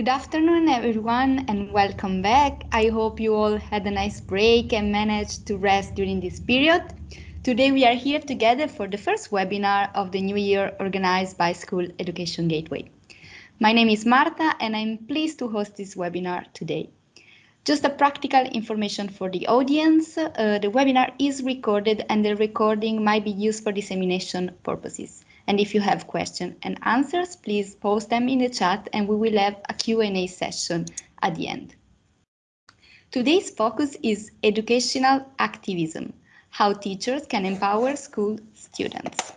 Good afternoon, everyone, and welcome back. I hope you all had a nice break and managed to rest during this period. Today, we are here together for the first webinar of the new year organized by School Education Gateway. My name is Marta, and I'm pleased to host this webinar today. Just a practical information for the audience. Uh, the webinar is recorded and the recording might be used for dissemination purposes. And if you have questions and answers, please post them in the chat and we will have a Q&A session at the end. Today's focus is educational activism, how teachers can empower school students.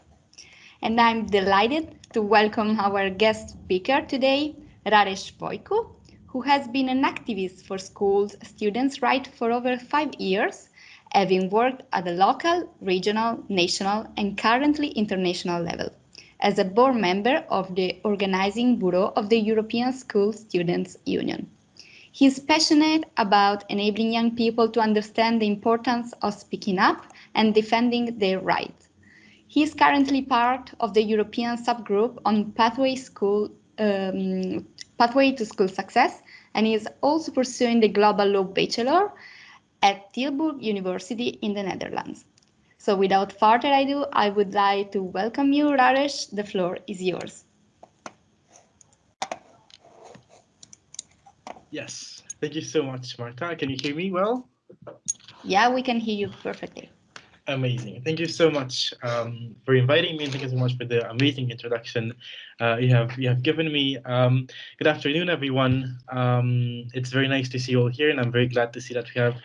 And I'm delighted to welcome our guest speaker today, Raresh Voicu, who has been an activist for schools students' rights for over five years having worked at the local, regional, national, and currently international level as a board member of the organizing bureau of the European School Students Union. He is passionate about enabling young people to understand the importance of speaking up and defending their rights. He is currently part of the European subgroup on pathway, school, um, pathway to school success and is also pursuing the Global Law Bachelor at Tilburg University in the Netherlands. So without further ado, I would like to welcome you, Raresh. The floor is yours. Yes, thank you so much, Marta. Can you hear me well? Yeah, we can hear you perfectly. Amazing. Thank you so much um, for inviting me. Thank you so much for the amazing introduction uh, you have you have given me. Um, good afternoon, everyone. Um, it's very nice to see you all here, and I'm very glad to see that we have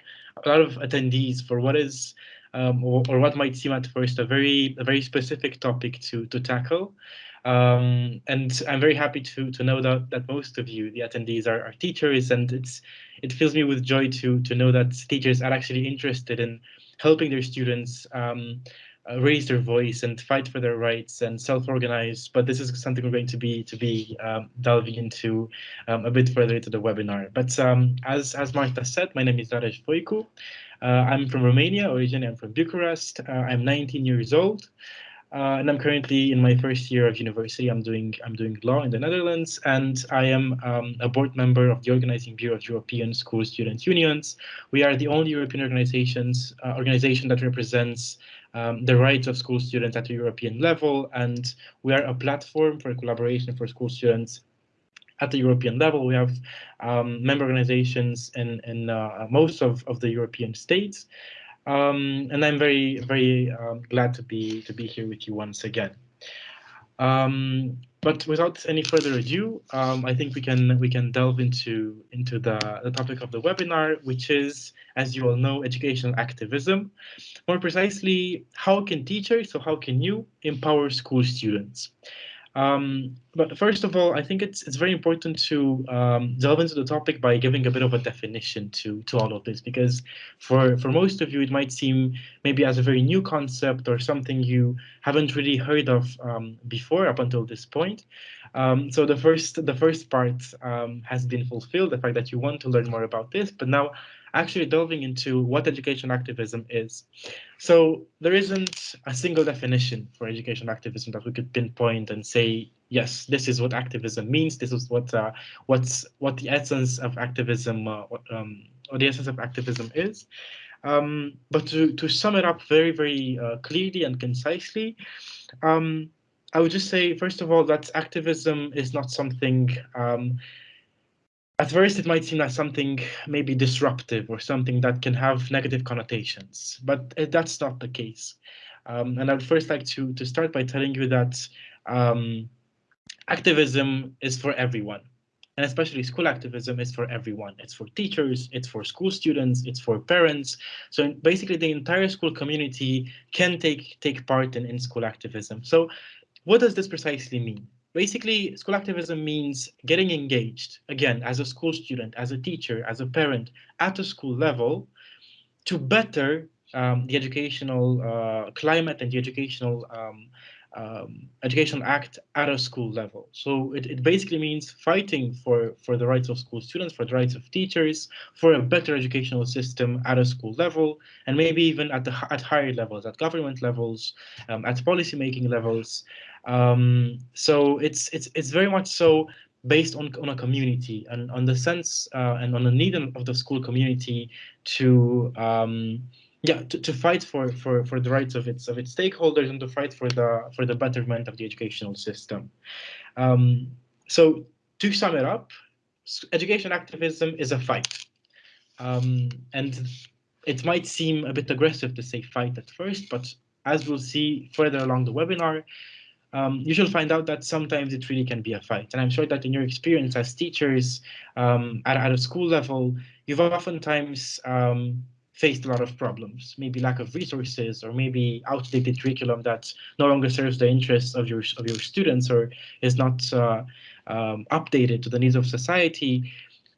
a lot of attendees for what is um, or, or, what might seem at first a very a very specific topic to to tackle. Um, and I'm very happy to to know that that most of you, the attendees, are, are teachers, and it's it fills me with joy to to know that teachers are actually interested in helping their students um, uh, raise their voice and fight for their rights and self-organize. But this is something we're going to be to be um, delving into um, a bit further into the webinar. But um, as as Marta said, my name is Raresh Voicu. Uh, I'm from Romania, originally I'm from Bucharest. Uh, I'm 19 years old. Uh, and I'm currently in my first year of university. I'm doing I'm doing law in the Netherlands, and I am um, a board member of the Organizing Bureau of European School Students Unions. We are the only European organizations uh, organization that represents um, the rights of school students at the European level, and we are a platform for collaboration for school students at the European level. We have um, member organizations in, in uh, most of, of the European states. Um, and I'm very, very um, glad to be to be here with you once again. Um, but without any further ado, um, I think we can we can delve into into the, the topic of the webinar, which is, as you all know, educational activism. More precisely, how can teachers, so how can you empower school students? Um, but first of all, I think it's it's very important to um, delve into the topic by giving a bit of a definition to to all of this, because for for most of you, it might seem maybe as a very new concept or something you haven't really heard of um, before up until this point. Um, so the first the first part um, has been fulfilled, the fact that you want to learn more about this, but now actually delving into what education activism is. So there isn't a single definition for education activism that we could pinpoint and say, yes, this is what activism means. This is what uh, what's what the essence of activism uh, um, or the essence of activism is. Um, but to, to sum it up very, very uh, clearly and concisely, um, I would just say, first of all, that activism is not something um, at first it might seem like something maybe disruptive or something that can have negative connotations, but uh, that's not the case. Um, and I would first like to, to start by telling you that um, activism is for everyone. And especially school activism is for everyone. It's for teachers, it's for school students, it's for parents. So basically the entire school community can take, take part in, in school activism. So what does this precisely mean? Basically, school activism means getting engaged, again, as a school student, as a teacher, as a parent, at a school level, to better um, the educational uh, climate and the educational um, um, educational act at a school level. So it, it basically means fighting for, for the rights of school students, for the rights of teachers, for a better educational system at a school level, and maybe even at the at higher levels, at government levels, um, at policymaking levels, um, so it's it's it's very much so based on, on a community and on the sense uh, and on the need of the school community to um, yeah to, to fight for, for for the rights of its of its stakeholders and to fight for the for the betterment of the educational system. Um, so to sum it up, education activism is a fight. Um, and it might seem a bit aggressive to say fight at first, but as we'll see further along the webinar, um, you shall find out that sometimes it really can be a fight. And I'm sure that in your experience as teachers um, at, at a school level, you've oftentimes um, faced a lot of problems, maybe lack of resources or maybe outdated curriculum that no longer serves the interests of your, of your students or is not uh, um, updated to the needs of society.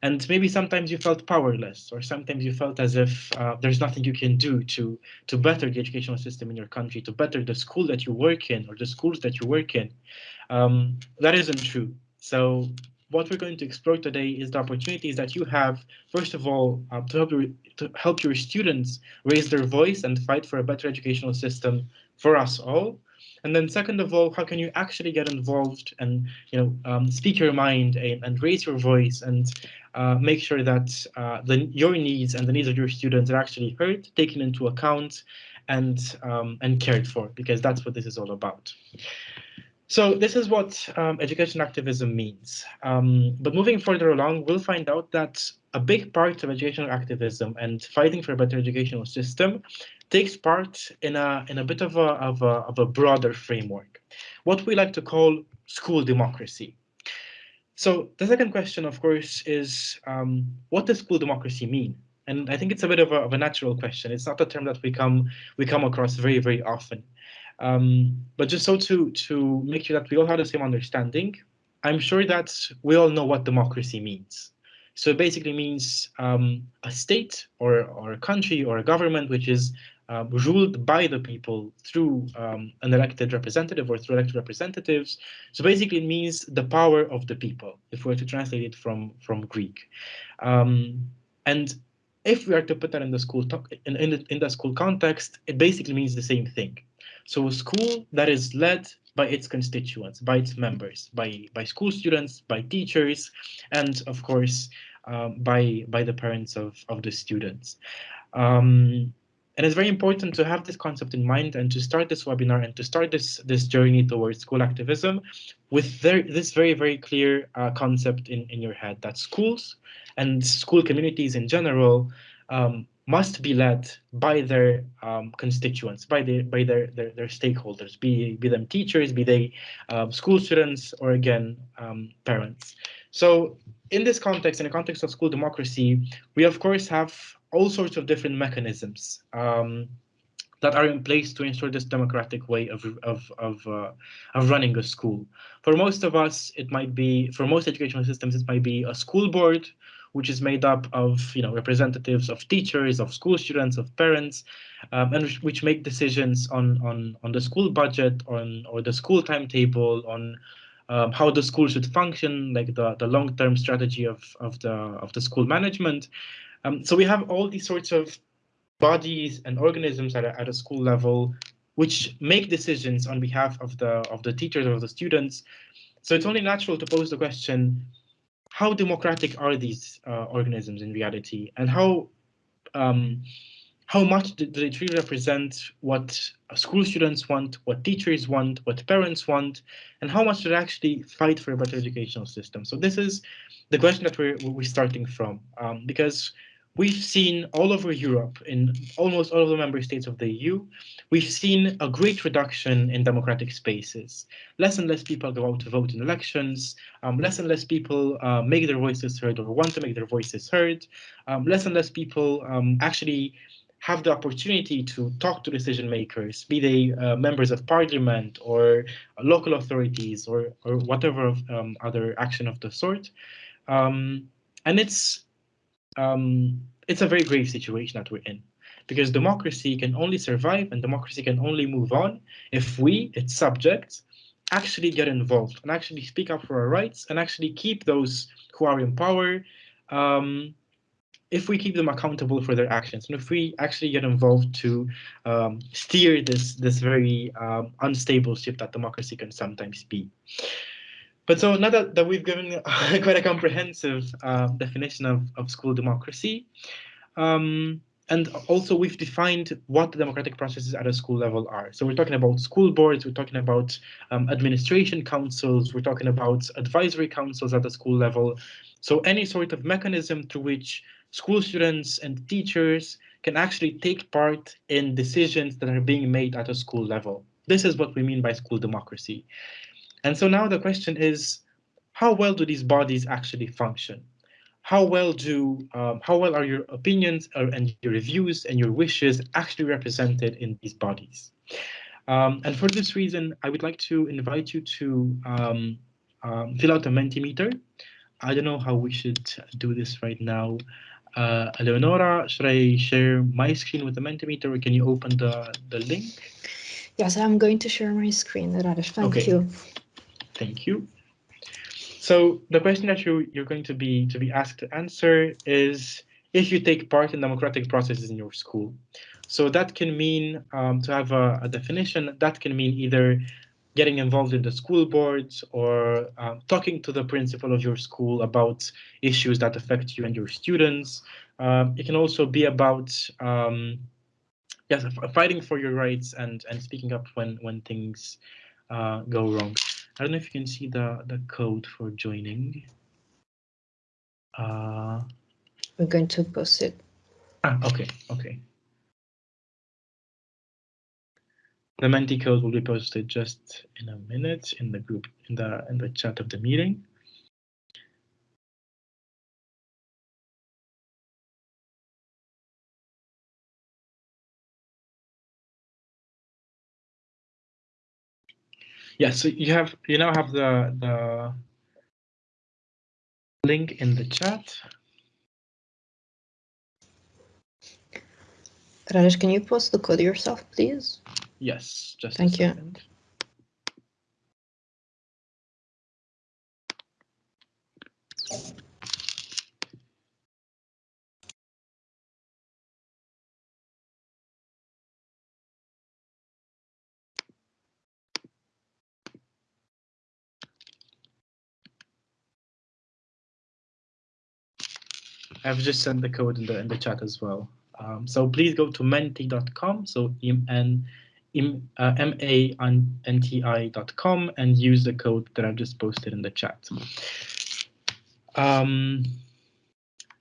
And maybe sometimes you felt powerless, or sometimes you felt as if uh, there's nothing you can do to to better the educational system in your country, to better the school that you work in or the schools that you work in. Um, that isn't true. So what we're going to explore today is the opportunities that you have, first of all, uh, to, help your, to help your students raise their voice and fight for a better educational system for us all. And then second of all, how can you actually get involved and you know um, speak your mind and, and, raise your voice and uh, make sure that uh, the, your needs and the needs of your students are actually heard, taken into account, and um, and cared for, because that's what this is all about. So this is what um, education activism means. Um, but moving further along, we'll find out that a big part of educational activism and fighting for a better educational system takes part in a in a bit of a of a of a broader framework, what we like to call school democracy. So the second question, of course, is um, what does school democracy mean? And I think it's a bit of a, of a natural question. It's not a term that we come we come across very very often. Um, but just so to to make sure that we all have the same understanding, I'm sure that we all know what democracy means. So it basically means um, a state or, or a country or a government which is uh, ruled by the people through um, an elected representative or through elected representatives. So basically it means the power of the people, if we were to translate it from, from Greek. Um, and if we are to put that in the school in, in, in the school context, it basically means the same thing. So a school that is led by its constituents, by its members, by by school students, by teachers, and of course um, by by the parents of of the students. Um, and it's very important to have this concept in mind and to start this webinar and to start this this journey towards school activism with this very very clear uh, concept in in your head that schools and school communities in general um, must be led by their um, constituents, by the by their, their, their stakeholders, be be them teachers, be they um, school students, or again um, parents. So in this context, in the context of school democracy, we of course have all sorts of different mechanisms um, that are in place to ensure this democratic way of of of, uh, of running a school. For most of us, it might be for most educational systems, it might be a school board which is made up of you know representatives of teachers, of school students, of parents, um, and which, make decisions on on on the school budget, on or the school timetable, on um, how the school should function, like the the long term strategy of of the of the school management. Um, so we have all these sorts of bodies and organisms at a, at a school level which make decisions on behalf of the of the teachers or the students. So it's only natural to pose the question, how democratic are these uh, organisms in reality, and how um, how much do they truly represent what school students want, what teachers want, what parents want, and how much do they actually fight for a better educational system? So this is the question that we're, we're starting from, um, because We've seen all over Europe, in almost all of the member states of the EU, we've seen a great reduction in democratic spaces. Less and less people go out to vote in elections, um, less and less people uh, make their voices heard or want to make their voices heard, um, less and less people um, actually have the opportunity to talk to decision makers, be they uh, members of parliament or local authorities or, or whatever um, other action of the sort. Um, and it's um, it's a very grave situation that we're in because democracy can only survive and democracy can only move on if we, its subjects, actually get involved and actually speak up for our rights and actually keep those who are in power, um, if we keep them accountable for their actions and if we actually get involved to um, steer this, this very um, unstable ship that democracy can sometimes be. But so now that, that we've given quite a comprehensive uh, definition of, of school democracy, um, and also we've defined what the democratic processes at a school level are. So we're talking about school boards, we're talking about um, administration councils, we're talking about advisory councils at the school level. So any sort of mechanism through which school students and teachers can actually take part in decisions that are being made at a school level. This is what we mean by school democracy. And so now the question is, how well do these bodies actually function? How well do um, how well are your opinions and your views and your wishes actually represented in these bodies? Um, and for this reason, I would like to invite you to um, um fill out a Mentimeter. I don't know how we should do this right now. Uh, Eleonora, should I share my screen with the Mentimeter or can you open the, the link? Yes, I'm going to share my screen, Radosh. Thank okay. you. Thank you. So the question that you, you're going to be to be asked to answer is if you take part in democratic processes in your school. So that can mean, um, to have a, a, definition, that can mean either getting involved in the school boards or um, talking to the principal of your school about issues that affect you and your students. Um, it can also be about um, yes, fighting for your rights and and speaking up when when things uh, go wrong. I don't know if you can see the the code for joining. Uh, We're going to post it. Ah, okay, okay. The Menti code will be posted just in a minute in the group in the in the chat of the meeting. Yeah, so you have you now have the the link in the chat. Raresh, can you post the code yourself, please? Yes, just Thank you. I've just sent the code in the in the chat as well. Um, so please go to menti.com. So m uh, m-a-n-t-i.com and use the code that I've just posted in the chat. Um,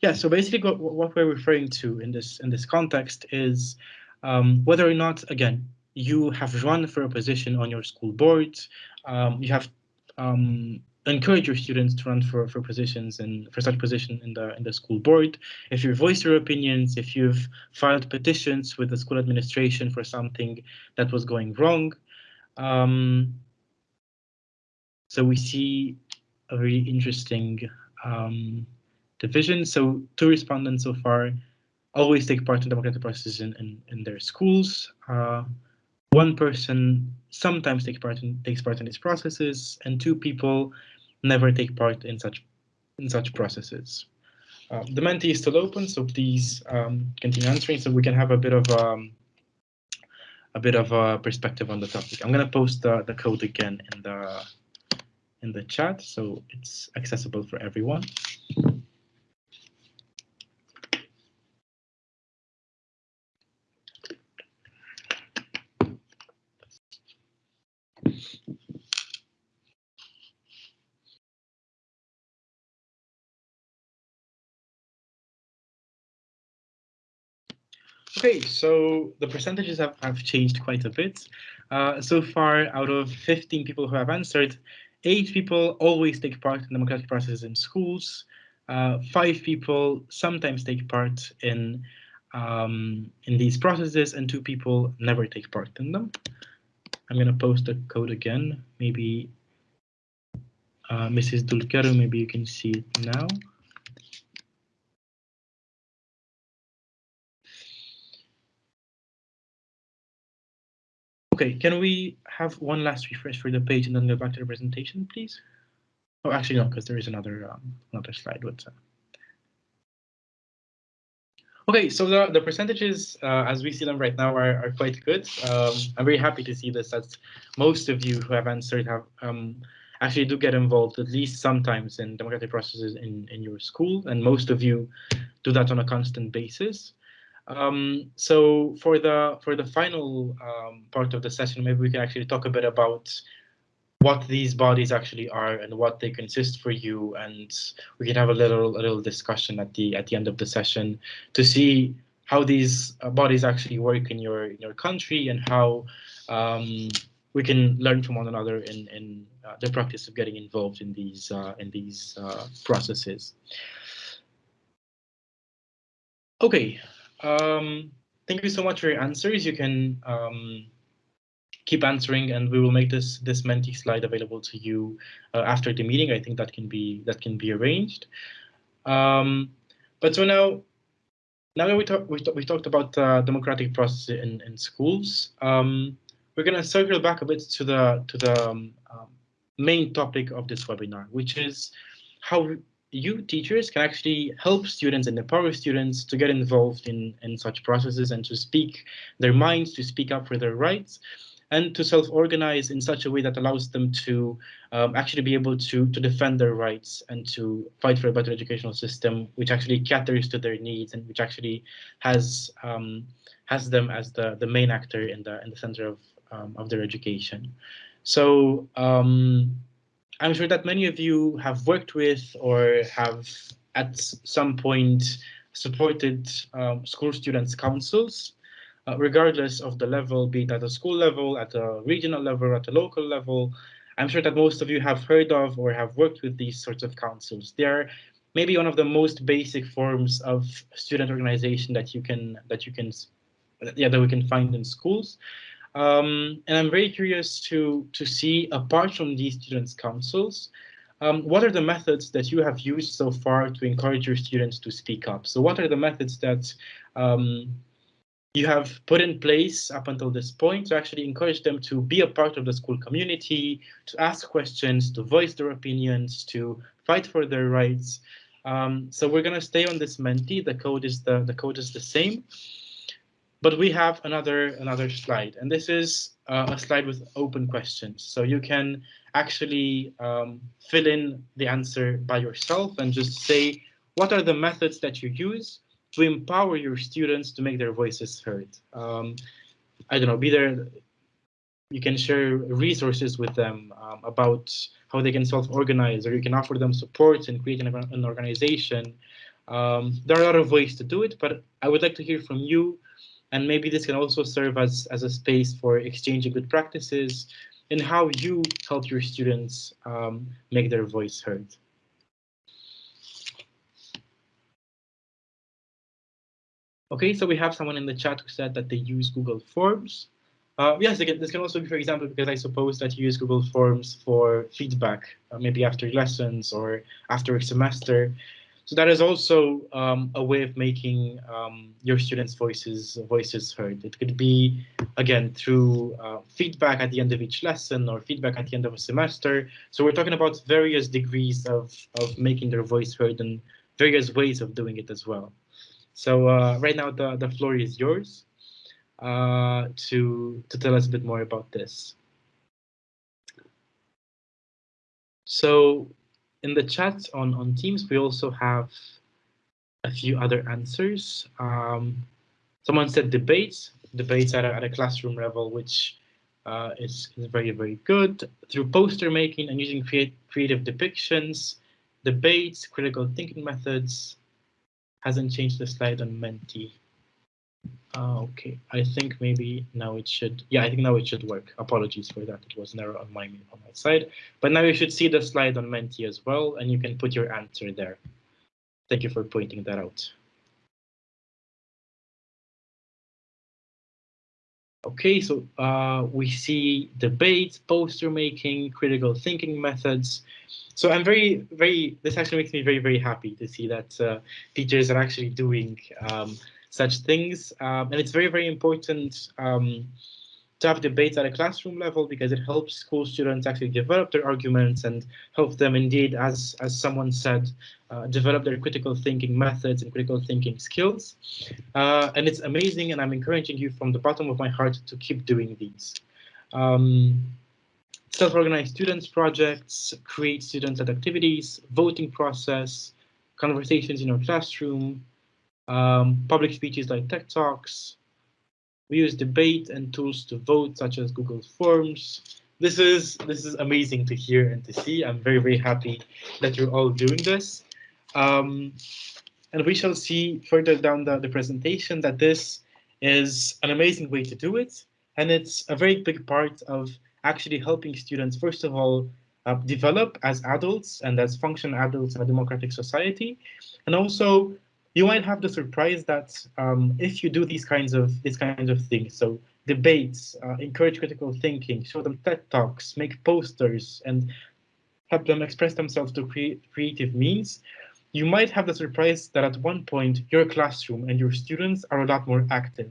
yeah, so basically what, what, we're referring to in this in this context is um, whether or not, again, you have run for a position on your school board, um, you have um, encourage your students to run for, for positions and for such position in the in the school board. If you voice your opinions, if you've filed petitions with the school administration for something that was going wrong. Um, so we see a very interesting um, division. So two respondents so far always take part in democratic processes in, in, in their schools. Uh, one person sometimes take part in, takes part in these processes, and two people never take part in such in such processes. Uh, the Menti is still open, so please um, continue answering so we can have a bit of um, a bit of a perspective on the topic. I'm going to post the, the code again in the in the chat so it's accessible for everyone. Okay, so the percentages have, have changed quite a bit. Uh, so far, out of 15 people who have answered, eight people always take part in democratic processes in schools. Uh, five people sometimes take part in um, in these processes, and two people never take part in them. I'm going to post the code again. Maybe uh, Mrs. Dulkeru, maybe you can see it now. Okay, can we have one last refresh for the page and then go back to the presentation, please? Oh, actually, no, because there is another um, another slide with. Uh... Okay, so the, the percentages, uh, as we see them right now, are, are quite good. Um, I'm very happy to see this, that most of you who have answered have um, actually do get involved at least sometimes in democratic processes in, in your school, and most of you do that on a constant basis. Um, so for the for the final um, part of the session, maybe we can actually talk a bit about what these bodies actually are and what they consist for you, and we can have a little a little discussion at the at the end of the session to see how these uh, bodies actually work in your in your country and how um, we can learn from one another in in uh, the practice of getting involved in these uh, in these uh, processes. Okay, um, thank you so much for your answers. You can um, keep answering, and we will make this this Menti slide available to you uh, after the meeting. I think that can be that can be arranged. Um, but so now, now that we talk, we, we talked about uh, democratic process in in schools, um, we're going to circle back a bit to the to the um, um, main topic of this webinar, which is how you teachers can actually help students and empower students to get involved in, in such processes and to speak their minds, to speak up for their rights, and to self-organize in such a way that allows them to um, actually be able to, to defend their rights and to fight for a better educational system, which actually caters to their needs and which actually has um, has them as the, the main actor in the in the center of, um, of their education. So um, I'm sure that many of you have worked with or have at some point supported um, school students councils, uh, regardless of the level, be it at a school level, at a regional level, at a local level. I'm sure that most of you have heard of or have worked with these sorts of councils. They're maybe one of the most basic forms of student organization that you can that you can yeah that we can find in schools. Um, and I'm very curious to, to see, apart from these students' councils, um, what are the methods that you have used so far to encourage your students to speak up? So what are the methods that um, you have put in place up until this point to actually encourage them to be a part of the school community, to ask questions, to voice their opinions, to fight for their rights. Um, so we're going to stay on this Menti. The code is the the code is the same. But we have another another slide, and this is uh, a slide with open questions. So you can actually um, fill in the answer by yourself and just say, what are the methods that you use to empower your students to make their voices heard? Um, I don't know, be there, you can share resources with them um, about how they can self-organize, or you can offer them support and create an, an organization. Um, there are a lot of ways to do it, but I would like to hear from you and maybe this can also serve as, as a space for exchanging good practices and how you help your students um, make their voice heard. Okay, so we have someone in the chat who said that they use Google Forms. Uh, yes, again, this can also be, for example, because I suppose that you use Google Forms for feedback, uh, maybe after lessons or after a semester. So that is also um, a way of making um, your students' voices voices heard. It could be, again, through uh, feedback at the end of each lesson or feedback at the end of a semester. So we're talking about various degrees of, of making their voice heard and various ways of doing it as well. So uh, right now, the, the floor is yours uh, to, to tell us a bit more about this. So in the chat on, on Teams, we also have a few other answers. Um, someone said debates, debates at a, at a classroom level, which uh, is, is very, very good. Through poster making and using create, creative depictions, debates, critical thinking methods, hasn't changed the slide on Menti. Uh, okay, I think maybe now it should, yeah, I think now it should work. Apologies for that, it was error on my, on my side. But now you should see the slide on Menti as well, and you can put your answer there. Thank you for pointing that out. Okay, so uh, we see debates, poster making, critical thinking methods. So I'm very, very, this actually makes me very, very happy to see that uh, teachers are actually doing um, such things. Um, and it's very, very important um, to have debates at a classroom level because it helps school students actually develop their arguments and help them indeed, as, as someone said, uh, develop their critical thinking methods and critical thinking skills. Uh, and it's amazing, and I'm encouraging you from the bottom of my heart to keep doing these. Um, self-organized students projects, create student-led activities, voting process, conversations in your classroom, um, public speeches like TED Talks. We use debate and tools to vote, such as Google Forms. This is this is amazing to hear and to see. I'm very very happy that you're all doing this. Um, and we shall see further down the, the presentation that this is an amazing way to do it. And it's a very big part of actually helping students, first of all, uh, develop as adults and as function adults in a democratic society. And also, you might have the surprise that um, if you do these kinds of these kinds of things, so debates, uh, encourage critical thinking, show them TED Talks, make posters, and help them express themselves to create creative means, you might have the surprise that at one point your classroom and your students are a lot more active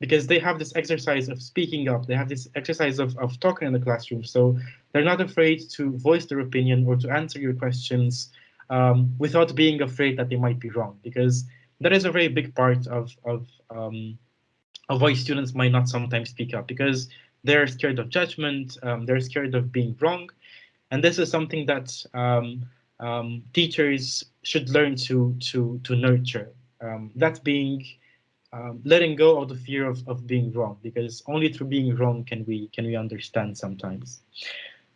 because they have this exercise of speaking up. They have this exercise of, of talking in the classroom. So they're not afraid to voice their opinion or to answer your questions um, without being afraid that they might be wrong, because that is a very big part of, of, um, of why students might not sometimes speak up, because they're scared of judgment, um, they're scared of being wrong. And this is something that um, um, teachers should learn to, to, to nurture. Um, that being letting go of the fear of, of being wrong, because only through being wrong can we can we understand sometimes.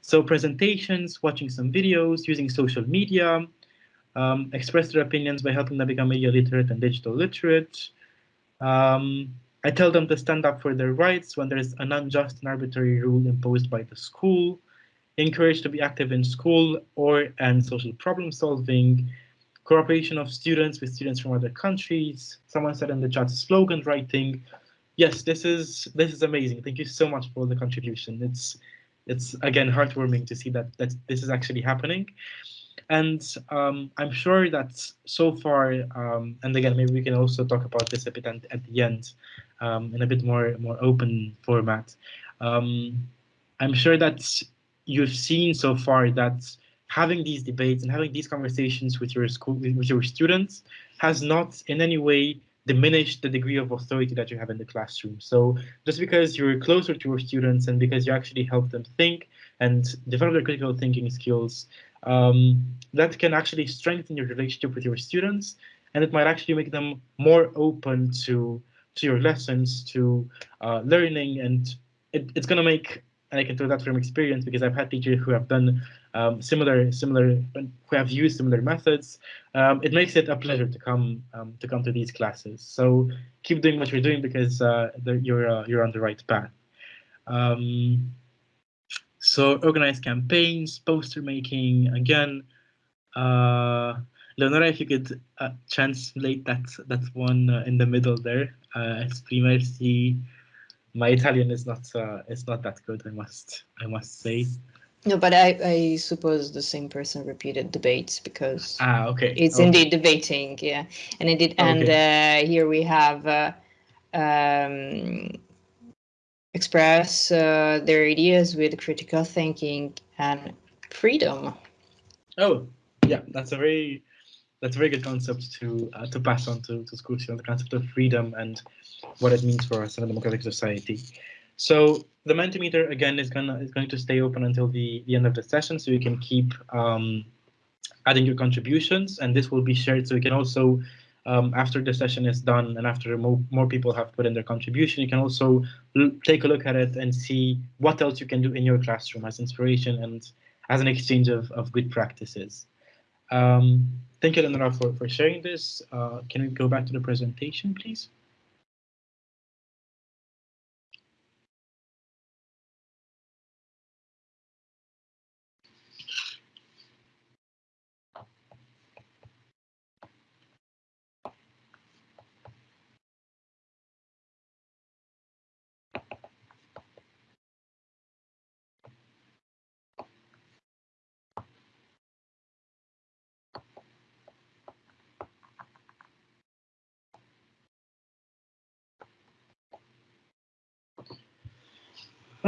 So presentations, watching some videos, using social media, um, express their opinions by helping them become media literate and digital literate. Um, I tell them to stand up for their rights when there is an unjust and arbitrary rule imposed by the school. Encourage to be active in school or and social problem solving cooperation of students with students from other countries. Someone said in the chat, slogan writing. Yes, this is this is amazing. Thank you so much for the contribution. It's it's again heartwarming to see that that this is actually happening. And um, I'm sure that so far, um, and again, maybe we can also talk about this a bit at, at the end um, in a bit more more open format. Um, I'm sure that you've seen so far that having these debates and having these conversations with your school with your students has not in any way diminished the degree of authority that you have in the classroom. So just because you're closer to your students and because you actually help them think and develop their critical thinking skills, um, that can actually strengthen your relationship with your students and it might actually make them more open to to your lessons, to uh, learning, and it, it's going to make and I can tell that from experience because I've had teachers who have done um, similar, similar, who have used similar methods. Um, it makes it a pleasure to come um, to come to these classes. So keep doing what you're doing because uh, you're uh, you're on the right path. Um, so organize campaigns, poster making. Again, uh, Leonora, if you could uh, translate that that one uh, in the middle there. Uh, esprimersi my Italian is not uh, is not that good. I must I must say. No, but I, I suppose the same person repeated debates because ah okay it's okay. indeed debating yeah and indeed and okay. uh, here we have uh, um, express uh, their ideas with critical thinking and freedom. Oh yeah, that's a very that's a very good concept to uh, to pass on to, to schools, you know, the concept of freedom and what it means for us in a democratic society. So the Mentimeter again is gonna is going to stay open until the, the end of the session, so you can keep um, adding your contributions, and this will be shared. So you can also, um, after the session is done and after more, more people have put in their contribution, you can also take a look at it and see what else you can do in your classroom as inspiration and as an exchange of, of good practices. Um, thank you, Lenora, for, for sharing this. Uh, can we go back to the presentation, please?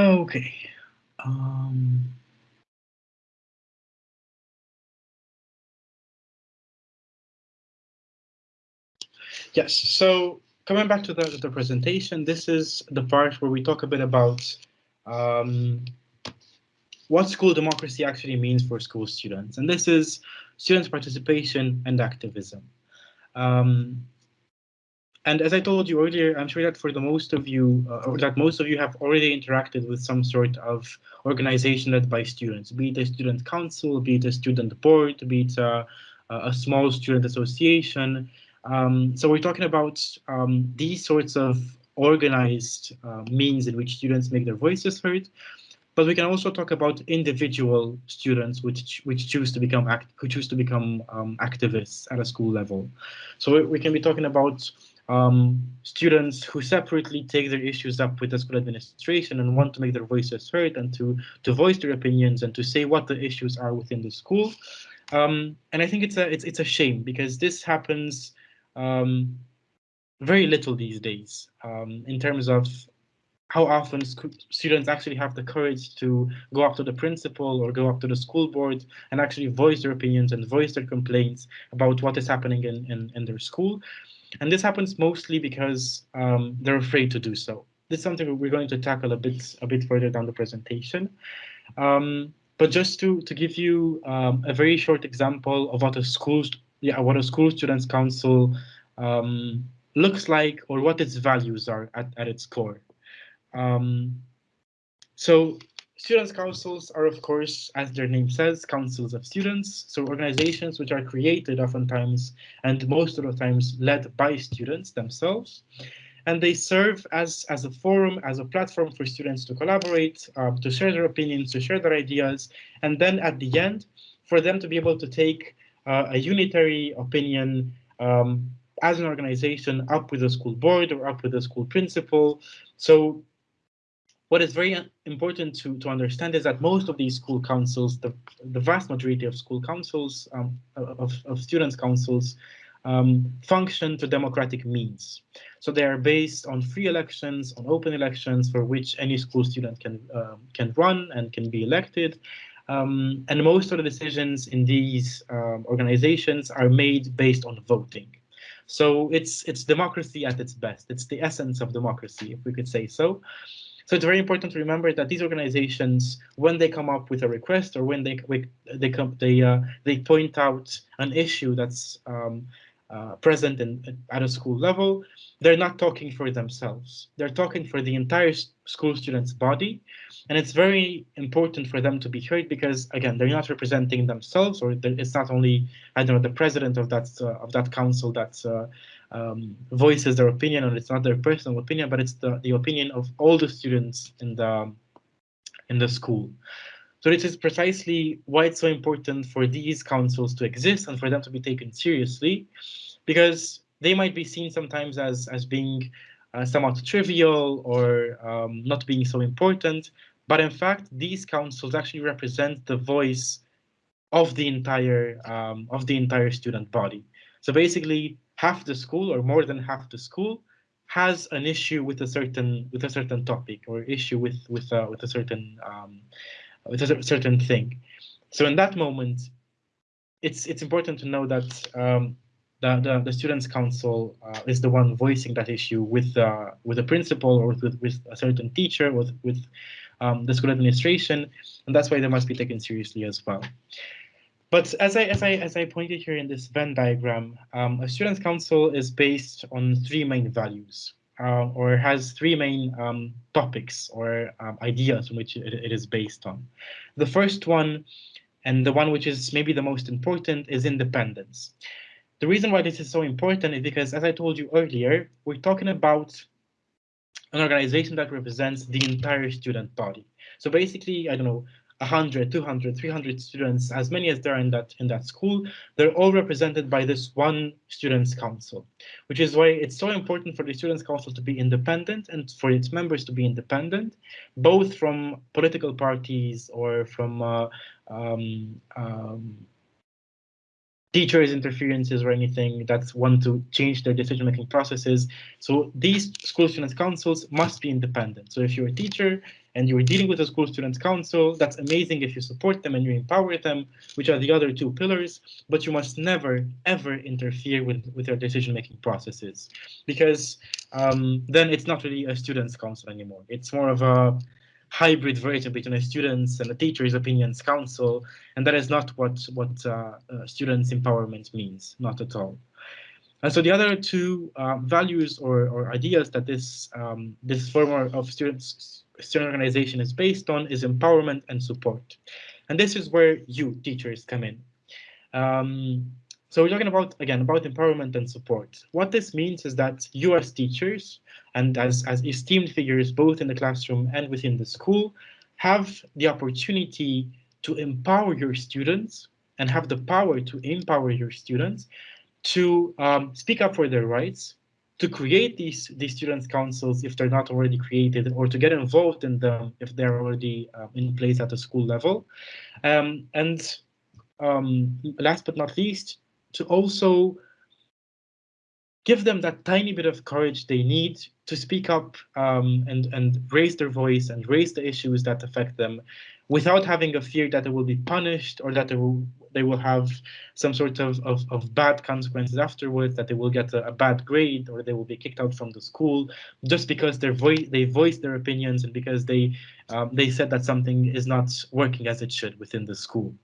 Okay. Um, yes, so coming back to the, the presentation, this is the part where we talk a bit about um, what school democracy actually means for school students. And this is students' participation and activism. Um, and as I told you earlier, I'm sure that for the most of you, uh, or that most of you have already interacted with some sort of organization led by students, be it a student council, be it a student board, be it a, a small student association. Um, so we're talking about um, these sorts of organized uh, means in which students make their voices heard. But we can also talk about individual students which which choose to become act who choose to become um, activists at a school level. So we can be talking about um, students who separately take their issues up with the school administration and want to make their voices heard and to to voice their opinions and to say what the issues are within the school. Um, and I think it's a it's it's a shame because this happens um, very little these days um, in terms of how often students actually have the courage to go up to the principal or go up to the school board and actually voice their opinions and voice their complaints about what is happening in, in, in their school. And this happens mostly because um, they're afraid to do so. This is something we're going to tackle a bit a bit further down the presentation. Um, but just to to give you um, a very short example of what a school yeah what a school students council um, looks like or what its values are at, at its core. Um, so students councils are, of course, as their name says, councils of students. So organizations which are created oftentimes and most of the times led by students themselves. And they serve as, as a forum, as a platform for students to collaborate, uh, to share their opinions, to share their ideas, and then at the end, for them to be able to take uh, a unitary opinion um, as an organization up with the school board or up with the school principal. So what is very important to, to understand is that most of these school councils, the, the vast majority of school councils, um, of, of students councils, um, function to democratic means. So they are based on free elections, on open elections for which any school student can, uh, can run and can be elected. Um, and most of the decisions in these um, organizations are made based on voting. So it's it's democracy at its best. It's the essence of democracy, if we could say so. So it's very important to remember that these organizations, when they come up with a request or when they they come they uh, they point out an issue that's um, uh, present in, at a school level, they're not talking for themselves. They're talking for the entire school students' body. And it's very important for them to be heard because, again, they're not representing themselves, or it's not only, I don't know, the president of that uh, of that council that uh, um, voices their opinion, and it's not their personal opinion, but it's the, the opinion of all the students in the in the school. So this is precisely why it's so important for these councils to exist and for them to be taken seriously, because they might be seen sometimes as as being uh, somewhat trivial or um, not being so important, but in fact these councils actually represent the voice of the entire um, of the entire student body. So basically, half the school or more than half the school has an issue with a certain with a certain topic or issue with with uh, with a certain um, with a certain thing. So in that moment, it's it's important to know that um, the, the, the students council uh, is the one voicing that issue with uh, with the principal or with, with a certain teacher with with um, the school administration, and that's why they must be taken seriously as well. But as I as I as I pointed here in this Venn diagram, um, a students council is based on three main values, uh, or has three main um, topics or um, ideas in which it, it is based on. The first one, and the one which is maybe the most important, is independence. The reason why this is so important is because, as I told you earlier, we're talking about an organization that represents the entire student body. So basically, I don't know, 100, 200, 300 students, as many as there are in that in that school, they're all represented by this one students council, which is why it's so important for the students council to be independent and for its members to be independent, both from political parties or from uh, um, um, teachers' interferences or anything that want to change their decision-making processes. So these school students councils must be independent. So if you're a teacher and you're dealing with a school students council, that's amazing if you support them and you empower them, which are the other two pillars, but you must never, ever interfere with, with their decision-making processes because um, then it's not really a students council anymore. It's more of a hybrid version between a students and a teacher's opinions council, and that is not what what uh, uh, students empowerment means, not at all. And so the other two uh, values or, or ideas that this um, this form of students student organization is based on is empowerment and support, and this is where you teachers come in. Um, so we're talking about, again, about empowerment and support. What this means is that you as teachers and as, as esteemed figures, both in the classroom and within the school, have the opportunity to empower your students and have the power to empower your students to um, speak up for their rights, to create these, these students' councils if they're not already created, or to get involved in them if they're already uh, in place at the school level. Um, and um, last but not least, to also give them that tiny bit of courage they need to speak up um, and, and raise their voice and raise the issues that affect them without having a fear that they will be punished or that they will they will have some sort of, of, of bad consequences afterwards, that they will get a, a, bad grade or they will be kicked out from the school just because their voice they voiced their opinions and because they um, they said that something is not working as it should within the school.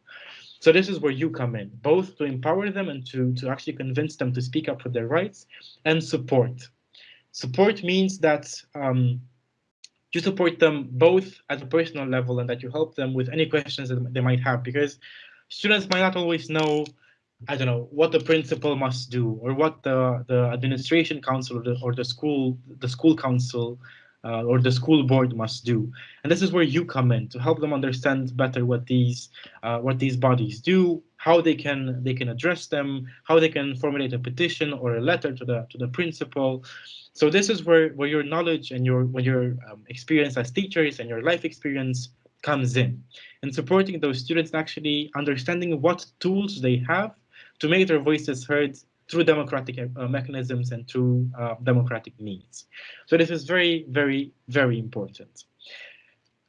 So this is where you come in, both to empower them and to, to actually convince them to speak up for their rights and support. Support means that um, you support them both at a personal level and that you help them with any questions that they might have because students might not always know I don't know what the principal must do or what the the administration council or the, or the school the school council uh, or the school board must do. And this is where you come in to help them understand better what these uh, what these bodies do, how they can they can address them, how they can formulate a petition or a letter to the to the principal. So this is where where your knowledge and your where your um, experience as teachers and your life experience comes in, and supporting those students actually understanding what tools they have to make their voices heard through democratic uh, mechanisms and through uh, democratic means. So this is very, very, very important.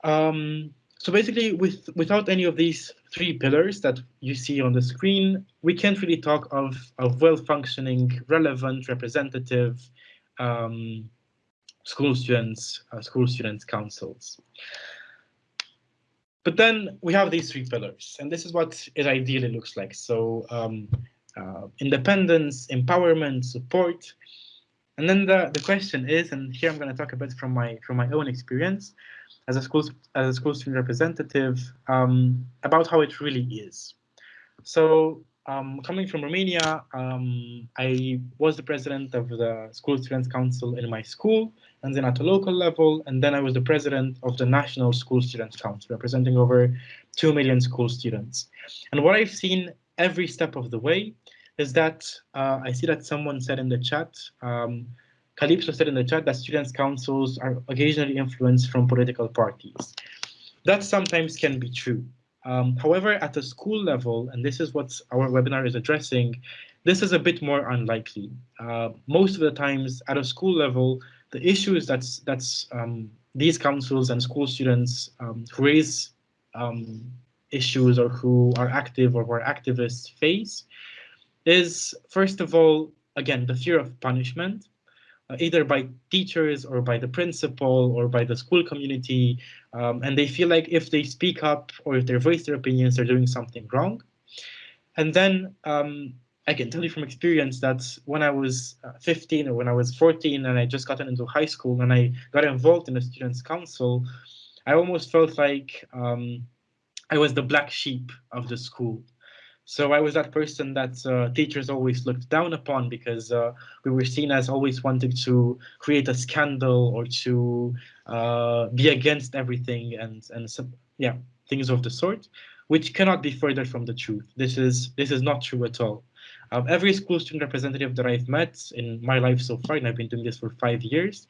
Um, so basically, with without any of these three pillars that you see on the screen, we can't really talk of, of well-functioning, relevant, representative um, school students, uh, school students councils. But then we have these three pillars, and this is what it ideally looks like. So um, uh, independence, empowerment, support. And then the, the question is, and here I'm going to talk a bit from my from my own experience as a school as a school student representative um, about how it really is. So um, coming from Romania, um, I was the president of the School Students Council in my school, and then at a local level, and then I was the president of the National School Students Council, representing over 2 million school students. And what I've seen every step of the way is that uh, I see that someone said in the chat, um, Calypso said in the chat that students' councils are occasionally influenced from political parties. That sometimes can be true. Um, however, at the school level, and this is what our webinar is addressing, this is a bit more unlikely. Uh, most of the times at a school level, the issues that's that's um, these councils and school students um, who raise um, issues or who are active or who are activists face is, first of all, again, the fear of punishment, either by teachers or by the principal or by the school community. Um, and they feel like if they speak up or if they voice their opinions, they're doing something wrong. And then um, I can tell you from experience that when I was uh, 15 or when I was 14 and I just gotten into high school and I got involved in the students' council, I almost felt like um, I was the black sheep of the school. So I was that person that uh, teachers always looked down upon because uh, we were seen as always wanting to create a scandal or to uh, be against everything and and some, yeah things of the sort, which cannot be further from the truth. This is this is not true at all. Um, every school student representative that I've met in my life so far, and I've been doing this for five years,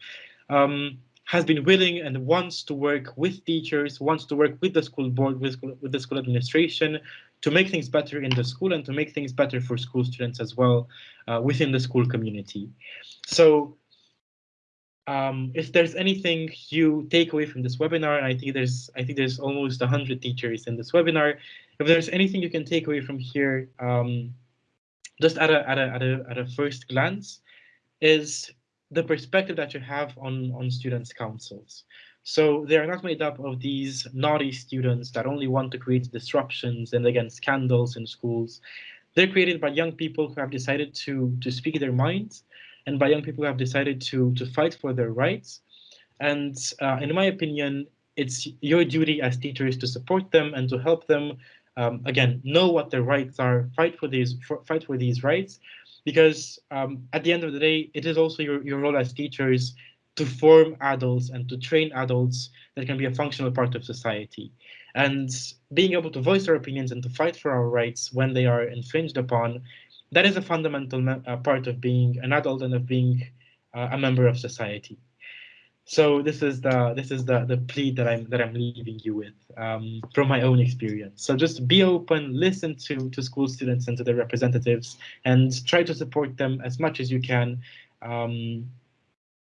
um, has been willing and wants to work with teachers, wants to work with the school board, with, with the school administration to make things better in the school and to make things better for school students as well uh, within the school community. So um, if there's anything you take away from this webinar, I think there's I think there's almost 100 teachers in this webinar, if there's anything you can take away from here, um, just at a, at, a, at, a, at a first glance, is the perspective that you have on, on students' councils. So they are not made up of these naughty students that only want to create disruptions and again scandals in schools. They're created by young people who have decided to to speak their minds, and by young people who have decided to to fight for their rights. And uh, in my opinion, it's your duty as teachers to support them and to help them um, again know what their rights are, fight for these for, fight for these rights, because um, at the end of the day, it is also your, your role as teachers to form adults and to train adults that can be a functional part of society. And being able to voice our opinions and to fight for our rights when they are infringed upon, that is a fundamental uh, part of being an adult and of being uh, a member of society. So this is the this is the the plea that I'm that I'm leaving you with um, from my own experience. So just be open, listen to to school students and to their representatives, and try to support them as much as you can um,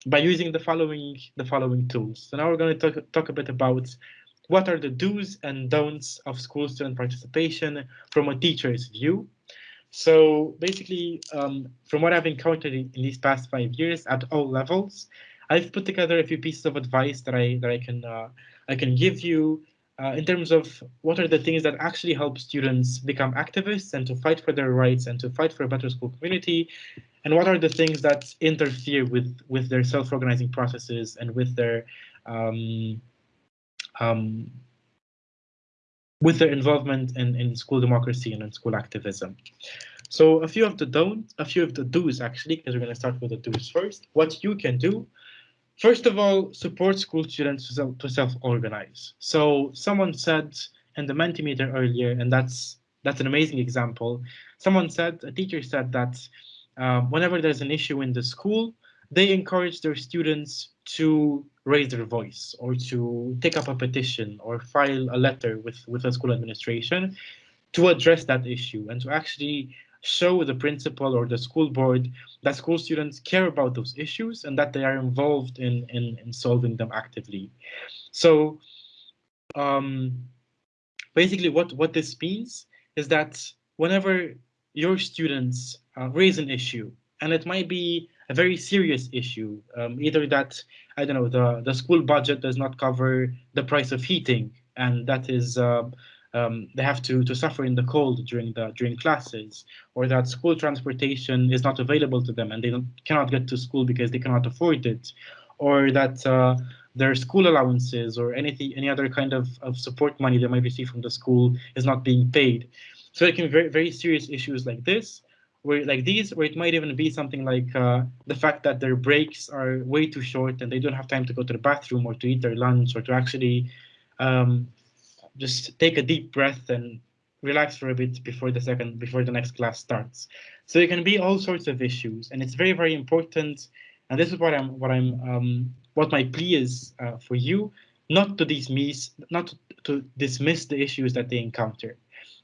by using the following the following tools. So now we're going to talk talk a bit about what are the do's and don'ts of school student participation from a teacher's view. So basically, um, from what I've encountered in, in these past five years at all levels, I've put together a few pieces of advice that I that I can uh, I can give you uh, in terms of what are the things that actually help students become activists and to fight for their rights and to fight for a better school community, and what are the things that interfere with with their self-organizing processes and with their um, um, with their involvement in, in school democracy and in school activism. So a few of the don't, a few of the do's actually, because we're going to start with the do's first. What you can do First of all, support school students to self-organize. So someone said in the Mentimeter earlier, and that's that's an amazing example. Someone said, a teacher said that uh, whenever there's an issue in the school, they encourage their students to raise their voice or to take up a petition or file a letter with, with the school administration to address that issue and to actually show the principal or the school board that school students care about those issues and that they are involved in, in, in solving them actively. So um, basically what, what this means is that whenever your students uh, raise an issue, and it might be a very serious issue, um, either that, I don't know, the, the school budget does not cover the price of heating, and that is uh, um, they have to to suffer in the cold during the during classes, or that school transportation is not available to them and they cannot get to school because they cannot afford it, or that uh, their school allowances or anything any other kind of, of support money they might receive from the school is not being paid. So it can be very very serious issues like this, where like these, where it might even be something like uh, the fact that their breaks are way too short and they don't have time to go to the bathroom or to eat their lunch or to actually um, just take a deep breath and relax for a bit before the second before the next class starts. So it can be all sorts of issues and it's very very important. And this is what i'm what i'm um, what my plea is uh, for you not to dismiss not to dismiss the issues that they encounter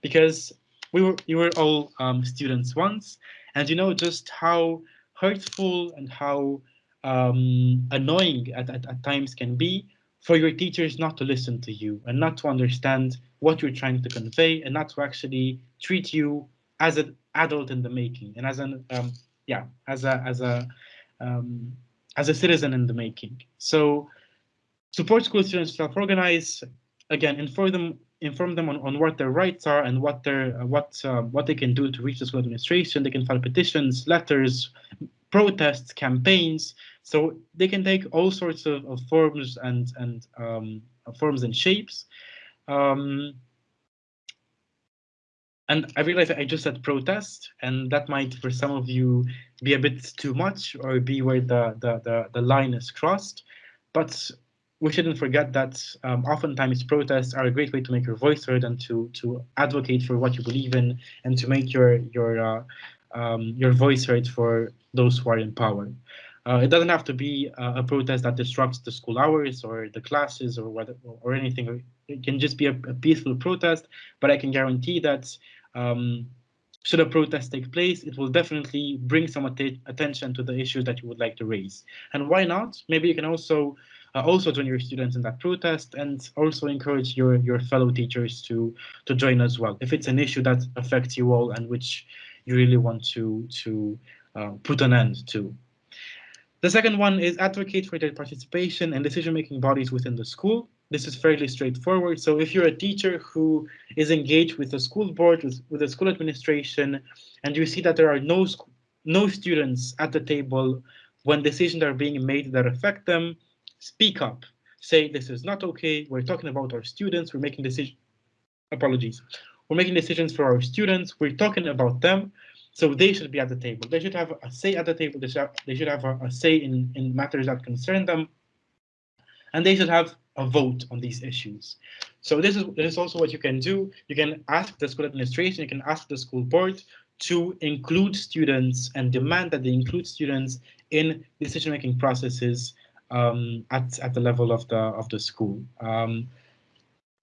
because we were you were all um, students once and you know just how hurtful and how um, annoying at, at, at times can be for your teachers not to listen to you and not to understand what you're trying to convey and not to actually treat you as an adult in the making and as an um, yeah as a as a um, as a citizen in the making. So support school students self-organize again inform them inform them on, on what their rights are and what their what uh, what they can do to reach the school administration. They can file petitions letters protests campaigns so they can take all sorts of, of forms and and um, forms and shapes. Um, and I realize I just said protest, and that might for some of you be a bit too much or be where the the the, the line is crossed. But we shouldn't forget that um, oftentimes protests are a great way to make your voice heard and to to advocate for what you believe in and to make your your uh, um, your voice heard for those who are in power. Uh, it doesn't have to be uh, a protest that disrupts the school hours or the classes or what or anything. It can just be a, a peaceful protest, but I can guarantee that um, should a protest take place, it will definitely bring some att attention to the issues that you would like to raise. And why not? Maybe you can also uh, also join your students in that protest and also encourage your your fellow teachers to to join as well if it's an issue that affects you all and which you really want to to uh, put an end to. The second one is advocate for their participation and decision-making bodies within the school. This is fairly straightforward. So if you're a teacher who is engaged with the school board, with, with the school administration, and you see that there are no, no students at the table when decisions are being made that affect them, speak up. Say this is not okay. We're talking about our students. We're making decisions. Apologies. We're making decisions for our students. We're talking about them. So they should be at the table. They should have a say at the table. They should have, they should have a, a say in, in matters that concern them. And they should have a vote on these issues. So this is, this is also what you can do. You can ask the school administration, you can ask the school board to include students and demand that they include students in decision-making processes um, at, at the level of the, of the school. Um,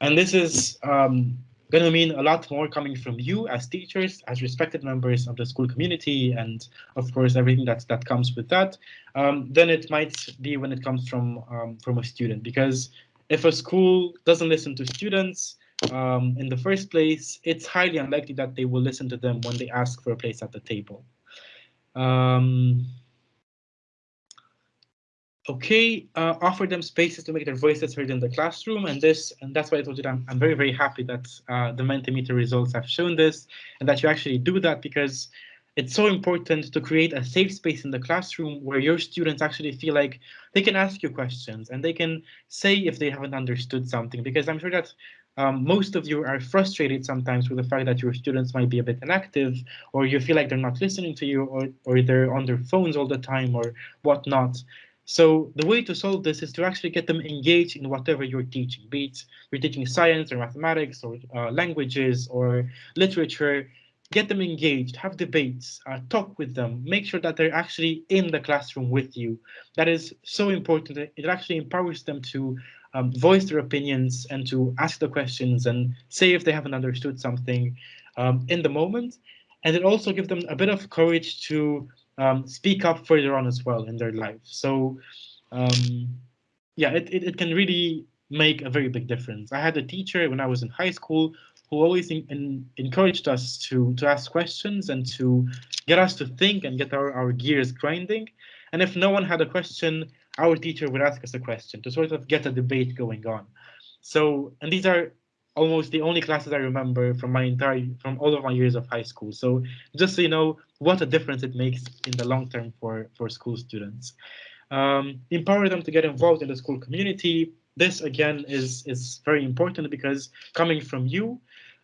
and this is um, going to mean a lot more coming from you as teachers, as respected members of the school community, and of course everything that that comes with that, um, than it might be when it comes from um, from a student. Because if a school doesn't listen to students um, in the first place, it's highly unlikely that they will listen to them when they ask for a place at the table. Um, okay, uh, offer them spaces to make their voices heard in the classroom. And this, and that's why I told you that I'm, I'm very, very happy that uh, the Mentimeter results have shown this and that you actually do that because it's so important to create a safe space in the classroom where your students actually feel like they can ask you questions and they can say if they haven't understood something because I'm sure that um, most of you are frustrated sometimes with the fact that your students might be a bit inactive or you feel like they're not listening to you or, or they're on their phones all the time or whatnot. So the way to solve this is to actually get them engaged in whatever you're teaching, be it you're teaching science or mathematics or uh, languages or literature, get them engaged, have debates, uh, talk with them, make sure that they're actually in the classroom with you. That is so important. It actually empowers them to um, voice their opinions and to ask the questions and say if they haven't understood something um, in the moment. And it also gives them a bit of courage to um, speak up further on as well in their life. So um, yeah, it, it, it, can really make a very big difference. I had a teacher when I was in high school who always in, in, encouraged us to, to ask questions and to get us to think and get our, our gears grinding. And if no one had a question, our teacher would ask us a question to sort of get a debate going on. So, and these are almost the only classes I remember from my entire from all of my years of high school. So just so you know what a difference it makes in the long term for for school students. Um, empower them to get involved in the school community. This again is is very important because coming from you,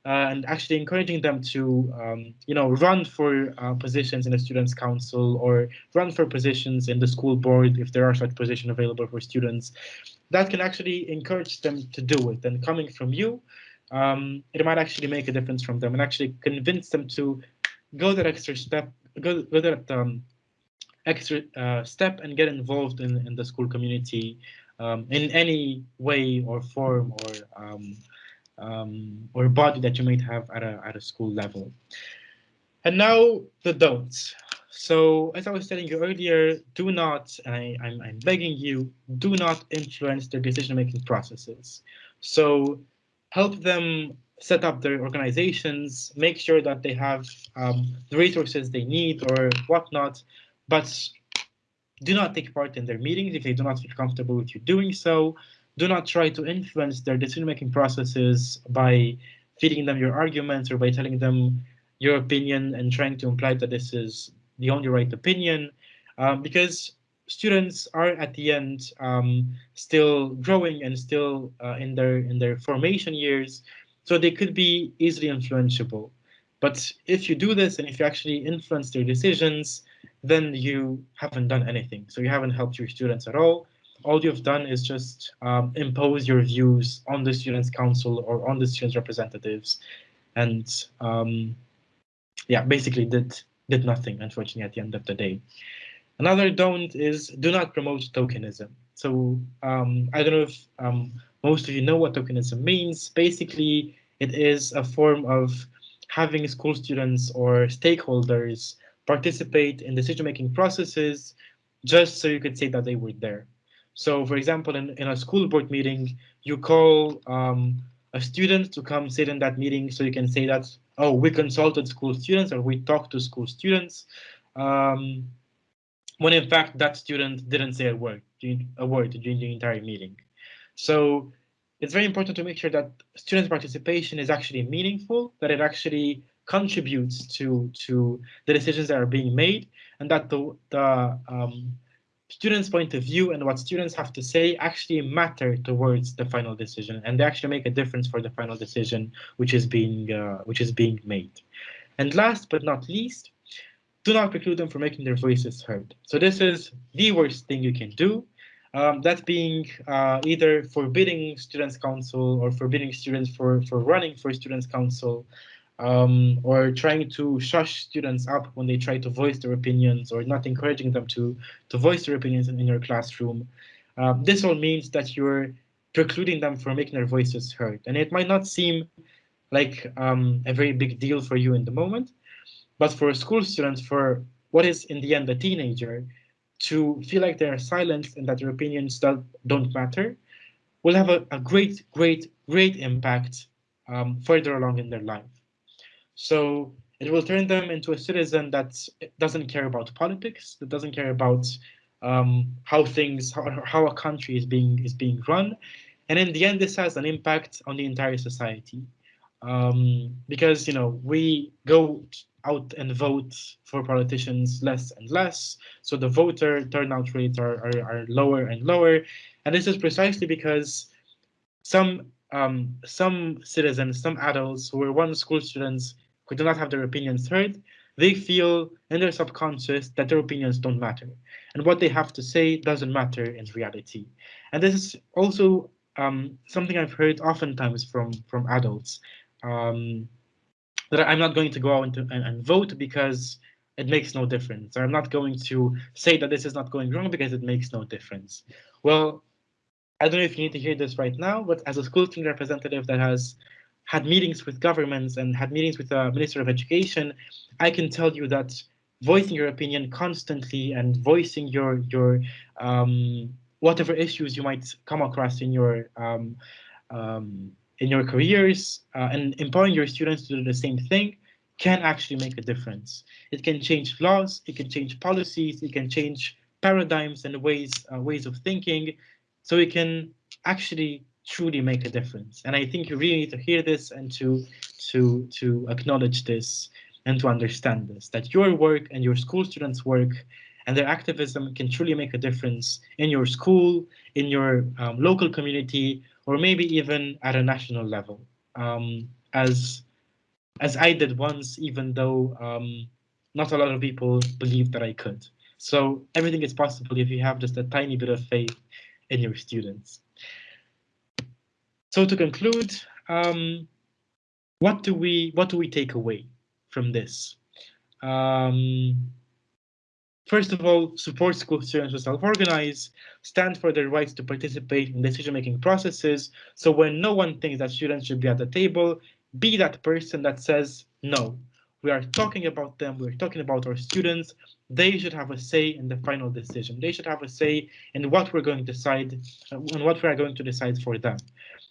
uh, and actually encouraging them to, um, you know, run for uh, positions in the Students' Council or run for positions in the school board if there are such positions available for students. That can actually encourage them to do it. And coming from you, um, it might actually make a difference from them and actually convince them to go that extra step, go, go that um, extra uh, step and get involved in, in the school community um, in any way or form or um, um, or body that you might have at a, at a school level. And now the don'ts. So as I was telling you earlier, do not, and I, I'm, I'm begging you, do not influence their decision-making processes. So help them set up their organizations, make sure that they have um, the resources they need or whatnot, but do not take part in their meetings if they do not feel comfortable with you doing so do not try to influence their decision-making processes by feeding them your arguments or by telling them your opinion and trying to imply that this is the only right opinion, um, because students are at the end um, still growing and still uh, in their in their formation years, so they could be easily influenceable. But if you do this and if you actually influence their decisions, then you haven't done anything. So you haven't helped your students at all all you've done is just um, impose your views on the students council or on the students representatives and um, yeah basically did did nothing unfortunately at the end of the day. Another don't is do not promote tokenism. So um, i don't know if um, most of you know what tokenism means. Basically it is a form of having school students or stakeholders participate in decision-making processes just so you could say that they were there. So for example, in, in a school board meeting, you call um, a student to come sit in that meeting so you can say that, oh, we consulted school students or we talked to school students. Um, when in fact that student didn't say a word, a word during the entire meeting. So it's very important to make sure that student participation is actually meaningful, that it actually contributes to to the decisions that are being made, and that the the um, students' point of view and what students have to say actually matter towards the final decision, and they actually make a difference for the final decision which is being uh, which is being made. And last but not least, do not preclude them from making their voices heard. So this is the worst thing you can do. Um, that being uh, either forbidding students council or forbidding students for for running for students council um, or trying to shush students up when they try to voice their opinions or not encouraging them to, to voice their opinions in, in your classroom. Uh, this all means that you're precluding them from making their voices heard. And it might not seem like um, a very big deal for you in the moment, but for school students, for what is in the end a teenager, to feel like they're silenced and that their opinions don't, don't matter, will have a, a great, great, great impact um, further along in their life. So it will turn them into a citizen that doesn't care about politics, that doesn't care about um, how things, how, how a country is being is being run, and in the end, this has an impact on the entire society, um, because you know we go out and vote for politicians less and less, so the voter turnout rates are are, are lower and lower, and this is precisely because some um, some citizens, some adults who were once school students who do not have their opinions heard, they feel in their subconscious that their opinions don't matter. And what they have to say doesn't matter in reality. And this is also um, something I've heard oftentimes from, from adults, um, that I'm not going to go out and, and vote because it makes no difference. Or I'm not going to say that this is not going wrong because it makes no difference. Well, I don't know if you need to hear this right now, but as a school team representative that has had meetings with governments and had meetings with the Minister of Education, I can tell you that voicing your opinion constantly and voicing your your um, whatever issues you might come across in your um, um, in your careers uh, and empowering your students to do the same thing can actually make a difference. It can change laws, it can change policies, it can change paradigms and ways uh, ways of thinking. So it can actually truly make a difference. And I think you really need to hear this and to to to acknowledge this and to understand this, that your work and your school students' work and their activism can truly make a difference in your school, in your um, local community, or maybe even at a national level. Um, as as I did once, even though um, not a lot of people believed that I could. So everything is possible if you have just a tiny bit of faith in your students. So to conclude, um, what do we what do we take away from this? Um, first of all, support school students to self-organize, stand for their rights to participate in decision-making processes. So when no one thinks that students should be at the table, be that person that says, no, we are talking about them, we're talking about our students, they should have a say in the final decision. They should have a say in what we're going to decide and what we are going to decide for them.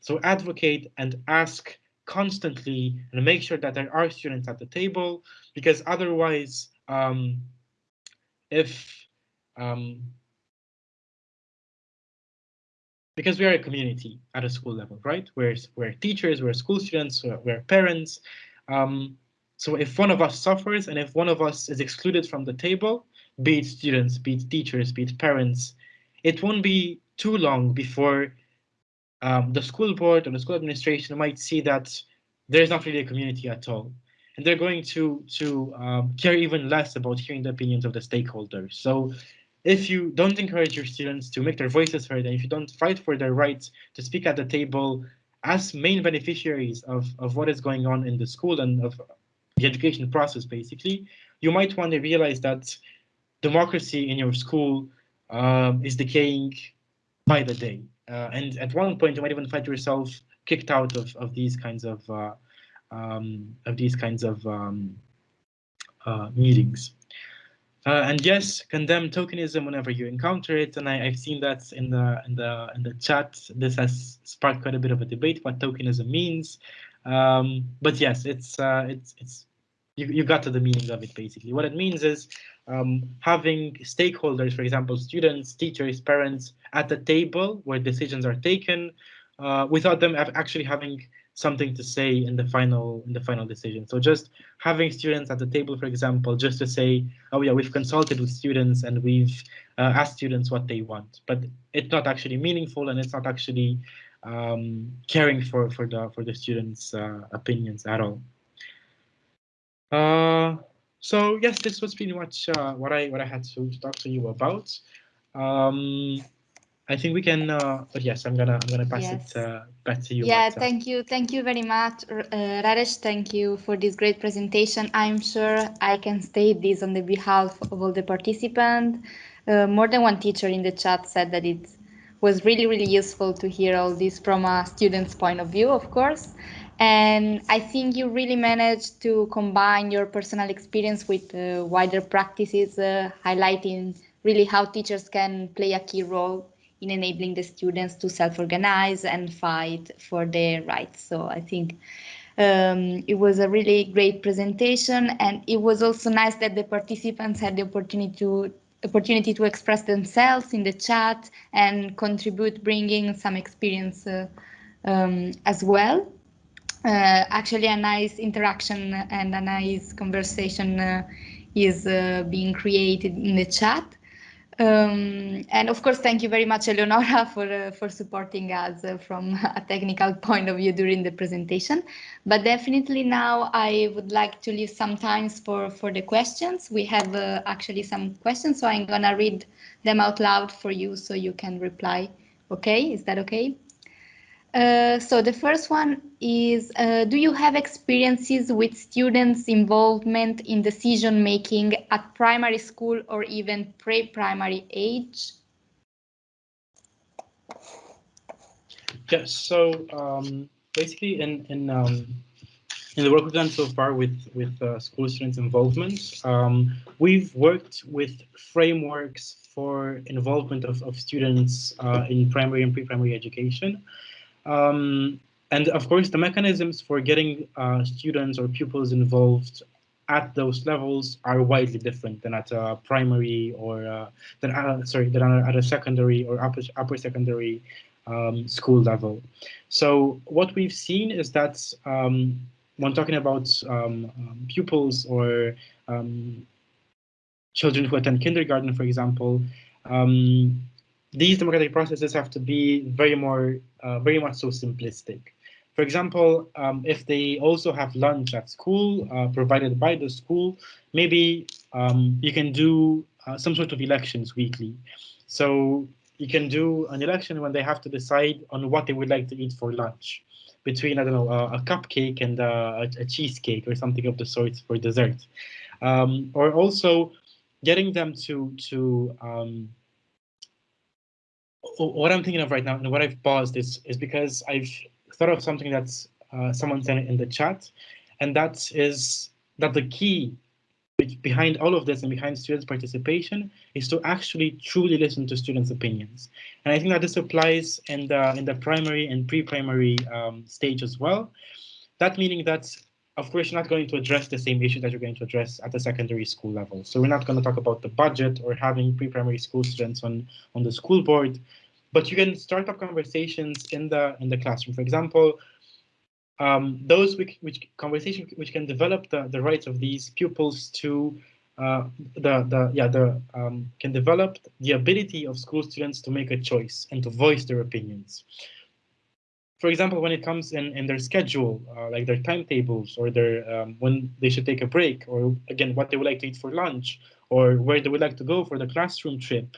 So advocate and ask constantly and make sure that there are students at the table because otherwise um, if um, because we are a community at a school level, right? We're, we're teachers, we're school students, we're, we're parents. Um, so if one of us suffers and if one of us is excluded from the table, be it students, be it teachers, be it parents, it won't be too long before um, the school board or the school administration might see that there's not really a community at all. And they're going to, to um, care even less about hearing the opinions of the stakeholders. So if you don't encourage your students to make their voices heard, and if you don't fight for their rights to speak at the table as main beneficiaries of, of what is going on in the school and of the education process, basically, you might want to realize that democracy in your school um, is decaying by the day. Uh, and at one point, you might even find yourself kicked out of, of these kinds of uh, um, of these kinds of um, uh, meetings. Uh, and yes, condemn tokenism whenever you encounter it. And I, have seen that in the in the in the chat. This has sparked quite a bit of a debate what tokenism means. Um, but yes, it's uh, it's it's you, you got to the meaning of it basically. What it means is um, having stakeholders, for example, students, teachers, parents, at the table where decisions are taken, uh, without them actually having something to say in the final in the final decision. So just having students at the table, for example, just to say, oh yeah, we've consulted with students and we've uh, asked students what they want, but it's not actually meaningful and it's not actually um, caring for for the for the students' uh, opinions at all. Uh, so yes, this was pretty much uh, what I what I had to talk to you about. Um, I think we can. Uh, but yes, I'm gonna I'm gonna pass yes. it uh, back to you. Yeah, thank you, thank you very much, uh, Raresh. Thank you for this great presentation. I'm sure I can state this on the behalf of all the participants. Uh, more than one teacher in the chat said that it was really really useful to hear all this from a student's point of view, of course. And I think you really managed to combine your personal experience with uh, wider practices, uh, highlighting really how teachers can play a key role in enabling the students to self-organize and fight for their rights. So I think um, it was a really great presentation and it was also nice that the participants had the opportunity to opportunity to express themselves in the chat and contribute bringing some experience uh, um, as well. Uh, actually a nice interaction and a nice conversation uh, is uh, being created in the chat. Um, and of course, thank you very much, Eleonora, for uh, for supporting us uh, from a technical point of view during the presentation. But definitely now I would like to leave some time for, for the questions. We have uh, actually some questions, so I'm gonna read them out loud for you so you can reply. Okay, is that okay? Uh, so the first one is, uh, do you have experiences with students' involvement in decision making at primary school or even pre-primary age? Yes, so um, basically in, in, um, in the work we've done so far with, with uh, school students' involvement, um, we've worked with frameworks for involvement of, of students uh, in primary and pre-primary education. Um, and of course, the mechanisms for getting uh, students or pupils involved at those levels are widely different than at a primary or uh, than uh, sorry than at a secondary or upper upper secondary um, school level. So what we've seen is that um, when talking about um, um pupils or um, children who attend kindergarten, for example, um, these democratic processes have to be very more, uh, very much so simplistic. For example, um, if they also have lunch at school uh, provided by the school, maybe um, you can do uh, some sort of elections weekly. So you can do an election when they have to decide on what they would like to eat for lunch between, I don't know, a, a cupcake and a, a, cheesecake or something of the sort for dessert. Um, or also getting them to, to um, what I'm thinking of right now and what I've paused is is because I've thought of something that's uh, someone sent in the chat, and that is that the key behind all of this and behind students' participation is to actually truly listen to students' opinions. And I think that this applies in the in the primary and pre-primary um, stage as well. That meaning that of course, you're not going to address the same issue that you're going to address at the secondary school level. So we're not going to talk about the budget or having pre-primary school students on, on the school board, but you can start up conversations in the in the classroom. For example, um, those which, which conversation which can develop the, the rights of these pupils to uh, the the yeah the um, can develop the ability of school students to make a choice and to voice their opinions for example, when it comes in, in their schedule, uh, like their timetables or their um, when they should take a break, or again, what they would like to eat for lunch, or where they would like to go for the classroom trip,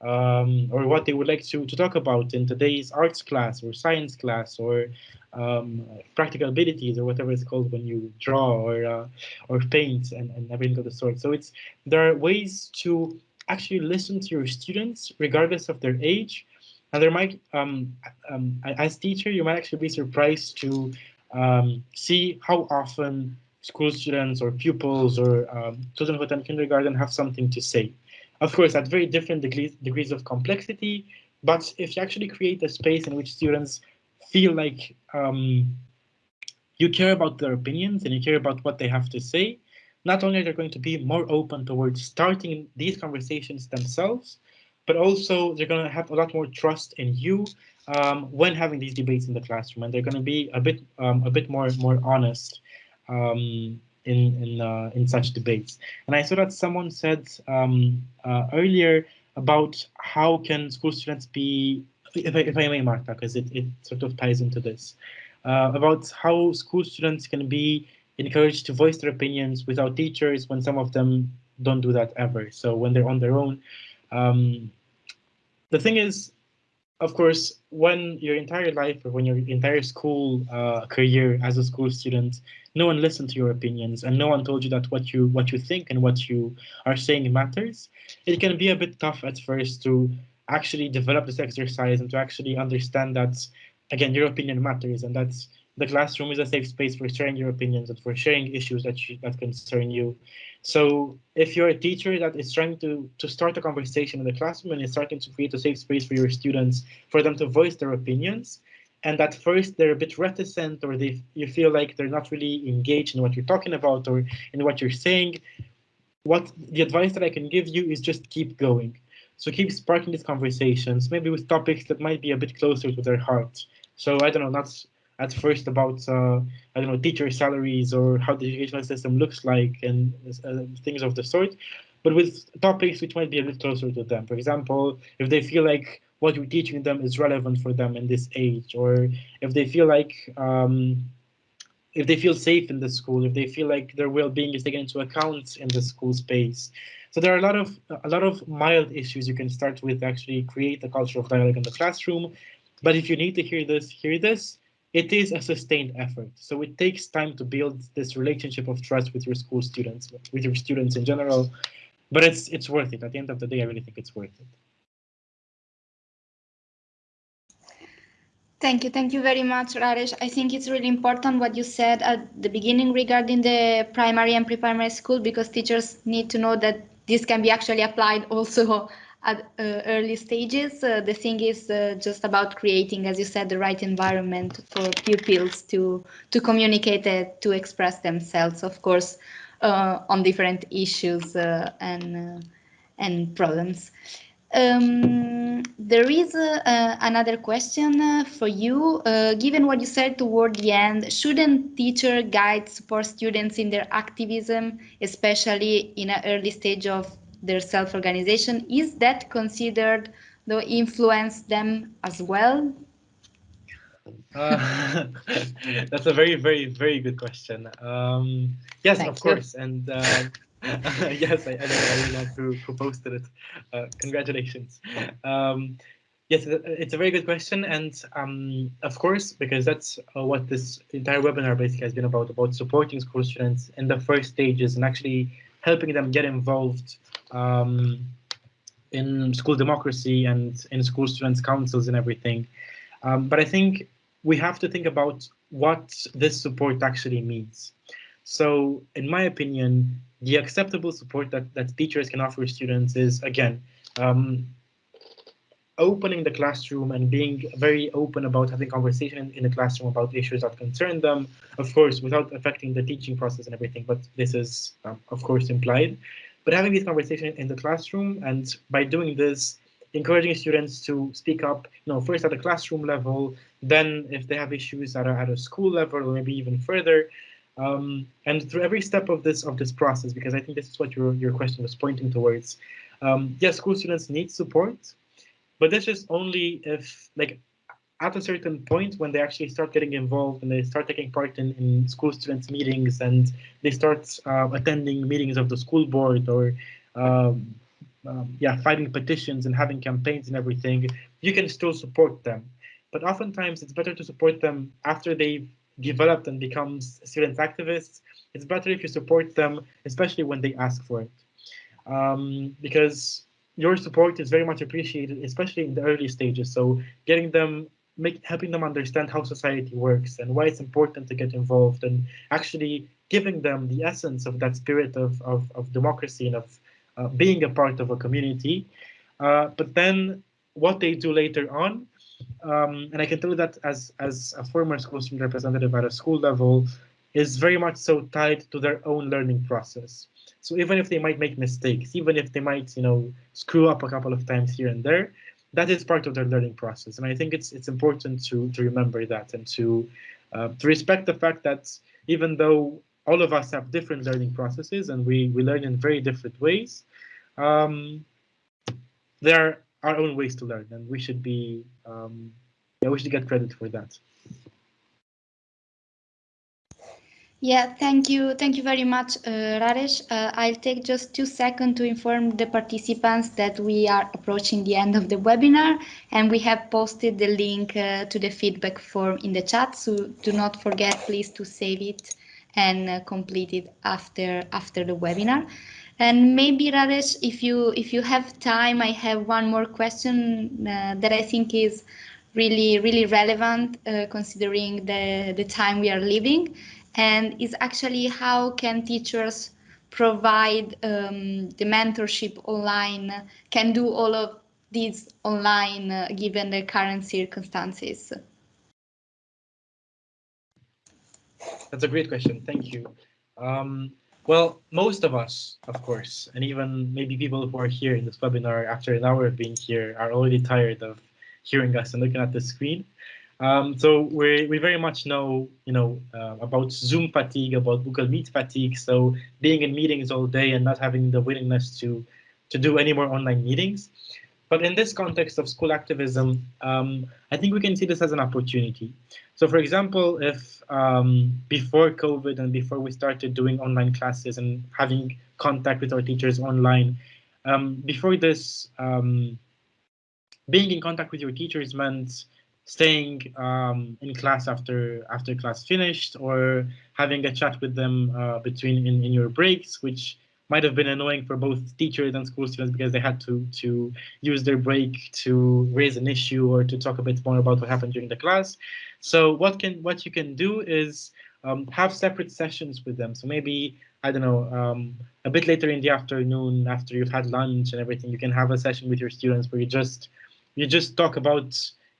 um, or what they would like to, to talk about in today's arts class or science class or um, practical abilities or whatever it's called when you draw or uh, or paint and, and everything of the sort. So it's there are ways to actually listen to your students regardless of their age and there might, um, um, as teacher, you might actually be surprised to um, see how often school students or pupils or um, children who attend kindergarten have something to say. Of course, at very different degrees, degrees of complexity, but if you actually create a space in which students feel like um, you care about their opinions and you care about what they have to say, not only are they going to be more open towards starting these conversations themselves, but also they're going to have a lot more trust in you um, when having these debates in the classroom, and they're going to be a bit um, a bit more more honest um, in in uh, in such debates. And I saw that someone said um, uh, earlier about how can school students be, if I, if I may, Marta, because it, it sort of ties into this, uh, about how school students can be encouraged to voice their opinions without teachers when some of them don't do that ever. So when they're on their own. Um, the thing is, of course, when your entire life or when your entire school uh, career as a school student, no one listened to your opinions and no one told you that what you what you think and what you are saying matters, it can be a bit tough at first to actually develop this exercise and to actually understand that, again, your opinion matters and that's the classroom is a safe space for sharing your opinions and for sharing issues that you, that concern you. So if you're a teacher that is trying to, to start a conversation in the classroom and is starting to create a safe space for your students, for them to voice their opinions, and at first they're a bit reticent or they you feel like they're not really engaged in what you're talking about or in what you're saying, what the advice that I can give you is just keep going. So keep sparking these conversations, maybe with topics that might be a bit closer to their heart. So I don't know, that's at first about uh, I don't know teacher salaries or how the educational system looks like and uh, things of the sort, but with topics which might be a bit closer to them. For example, if they feel like what you're teaching them is relevant for them in this age, or if they feel like um, if they feel safe in the school, if they feel like their well-being is taken into account in the school space. So there are a lot of a lot of mild issues you can start with actually create a culture of dialogue in the classroom. But if you need to hear this, hear this it is a sustained effort. So it takes time to build this relationship of trust with your school students, with your students in general. But it's it's worth it. At the end of the day, I really think it's worth it. Thank you. Thank you very much, Raresh. I think it's really important what you said at the beginning regarding the primary and pre-primary school because teachers need to know that this can be actually applied also at uh, early stages. Uh, the thing is uh, just about creating, as you said, the right environment for pupils to to communicate to express themselves, of course, uh, on different issues uh, and uh, and problems. Um, there is another question for you. given what you said toward the end, shouldn't teacher guide support students in their activism, especially in an early stage of their self-organization, is that considered to influence them as well? Uh, that's a very, very, very good question. Um, yes, Thank of you. course. And uh, yes, I, I, I really love who, who posted it. Uh, congratulations. Um, yes, it's a very good question. And um, of course, because that's uh, what this entire webinar basically has been about, about supporting school students in the first stages and actually helping them get involved um, in school democracy and in school students councils and everything. Um, but I think we have to think about what this support actually means. So in my opinion, the acceptable support that, that teachers can offer students is, again, um, opening the classroom and being very open about having conversation in the classroom about issues that concern them, of course, without affecting the teaching process and everything, but this is, um, of course, implied. But having this conversation in the classroom and by doing this, encouraging students to speak up, you know, first at the classroom level, then if they have issues that are at a school level or maybe even further, um, and through every step of this of this process, because I think this is what your your question was pointing towards. Um, yes, school students need support, but this is only if like at a certain point when they actually start getting involved and they start taking part in, in school students meetings and they start uh, attending meetings of the school board or um, um, yeah filing petitions and having campaigns and everything you can still support them. But oftentimes it's better to support them after they've developed and become student activists. It's better if you support them especially when they ask for it. Um, because your support is very much appreciated, especially in the early stages. So getting them make, helping them understand how society works and why it's important to get involved and actually giving them the essence of that spirit of, of, of democracy and of uh, being a part of a community. Uh, but then what they do later on, um, and I can tell you that as, as a former school student representative at a school level, is very much so tied to their own learning process. So even if they might make mistakes, even if they might, you know, screw up a couple of times here and there, that is part of their learning process. And I think it's it's important to to remember that and to uh, to respect the fact that even though all of us have different learning processes and we we learn in very different ways, um, there are our own ways to learn, and we should be um, yeah we should get credit for that. Yeah, thank you. Thank you very much, uh, Raresh. Uh, I'll take just two seconds to inform the participants that we are approaching the end of the webinar and we have posted the link uh, to the feedback form in the chat. So do not forget, please, to save it and uh, complete it after after the webinar. And maybe Raresh, if you if you have time, I have one more question uh, that I think is really really relevant uh, considering the the time we are living and is actually how can teachers provide um, the mentorship online, can do all of these online uh, given the current circumstances? That's a great question. Thank you. Um, well, most of us, of course, and even maybe people who are here in this webinar after an hour of being here are already tired of hearing us and looking at the screen. Um, so we we very much know you know uh, about Zoom fatigue, about Google Meet fatigue. So being in meetings all day and not having the willingness to to do any more online meetings. But in this context of school activism, um, I think we can see this as an opportunity. So for example, if um, before COVID and before we started doing online classes and having contact with our teachers online, um, before this, um, being in contact with your teachers meant staying um, in class after after class finished or having a chat with them uh, between in, in your breaks, which might have been annoying for both teachers and school students because they had to to use their break to raise an issue or to talk a bit more about what happened during the class. So what can what you can do is um, have separate sessions with them. So maybe I don't know um, a bit later in the afternoon after you've had lunch and everything, you can have a session with your students where you just you just talk about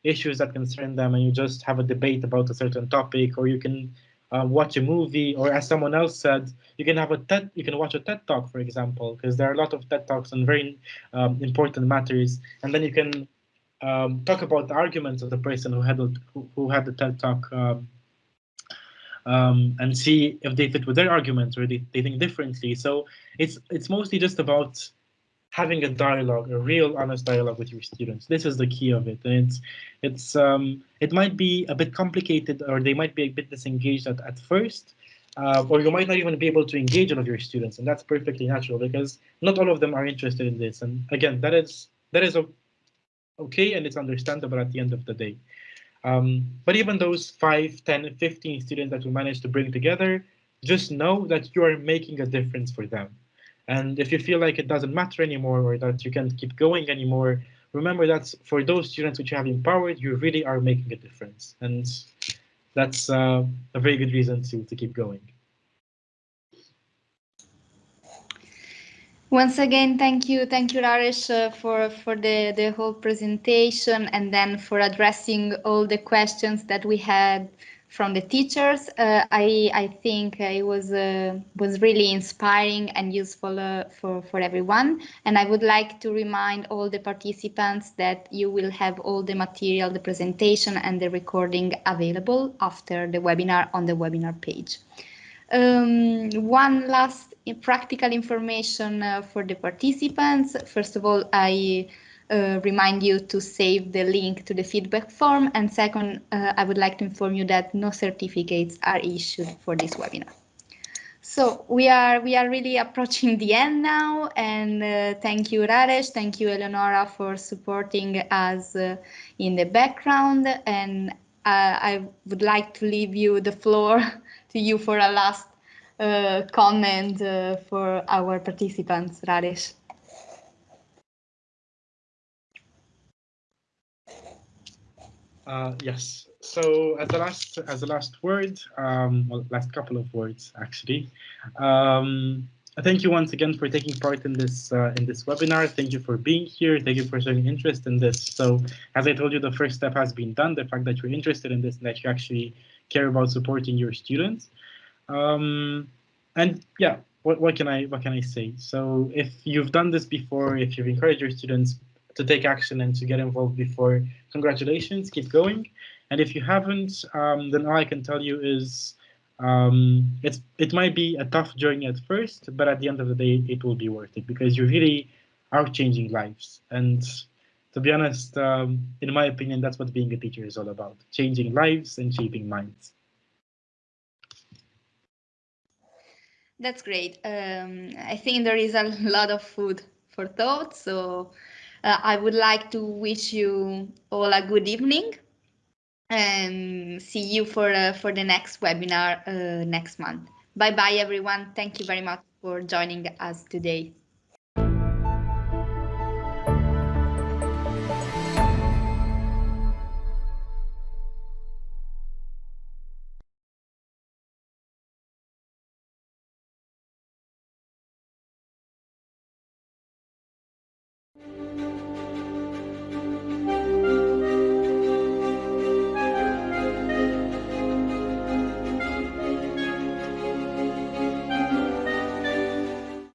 issues that concern them and you just have a debate about a certain topic or you can uh, watch a movie or as someone else said you can have a TED you can watch a TED talk for example because there are a lot of TED talks on very um, important matters. And then you can um, talk about the arguments of the person who had who, who had the TED talk um, um, and see if they fit with their arguments or they, they think differently. So it's it's mostly just about having a dialogue, a real honest dialogue with your students. This is the key of it. And it's it's um, it might be a bit complicated or they might be a bit disengaged at, at first, uh, or you might not even be able to engage all of your students, and that's perfectly natural because not all of them are interested in this. And again, that is that is okay and it's understandable at the end of the day. Um, but even those 5, 10, 15 students that we managed to bring together, just know that you are making a difference for them. And if you feel like it doesn't matter anymore or that you can't keep going anymore, remember that for those students which you have empowered, you really are making a difference. And that's uh, a very good reason to, to keep going. Once again, thank you, thank you, Raresh, uh, for for the the whole presentation and then for addressing all the questions that we had from the teachers. Uh, I, I think it was uh, was really inspiring and useful uh, for, for everyone. And I would like to remind all the participants that you will have all the material, the presentation and the recording available after the webinar on the webinar page. Um, one last practical information uh, for the participants. First of all, I uh, remind you to save the link to the feedback form. And second, uh, I would like to inform you that no certificates are issued for this webinar. So we are we are really approaching the end now, and uh, thank you, Raresh, thank you, Eleonora, for supporting us uh, in the background. And uh, I would like to leave you the floor to you for a last uh, comment for our participants, Raresh. Uh, yes. So as the last as the last word, um, well, last couple of words actually. Um, thank you once again for taking part in this uh, in this webinar. Thank you for being here. Thank you for showing interest in this. So as I told you, the first step has been done. The fact that you're interested in this and that you actually care about supporting your students. Um, and yeah, what, what can I what can I say? So if you've done this before, if you've encouraged your students to take action and to get involved before, congratulations, keep going. And if you haven't, um, then all I can tell you is um, it's it might be a tough journey at first, but at the end of the day, it will be worth it because you really are changing lives. And to be honest, um, in my opinion, that's what being a teacher is all about: changing lives and shaping minds. That's great. Um, I think there is a lot of food for thought. So uh, I would like to wish you all a good evening and see you for uh, for the next webinar uh, next month. Bye bye everyone. Thank you very much for joining us today.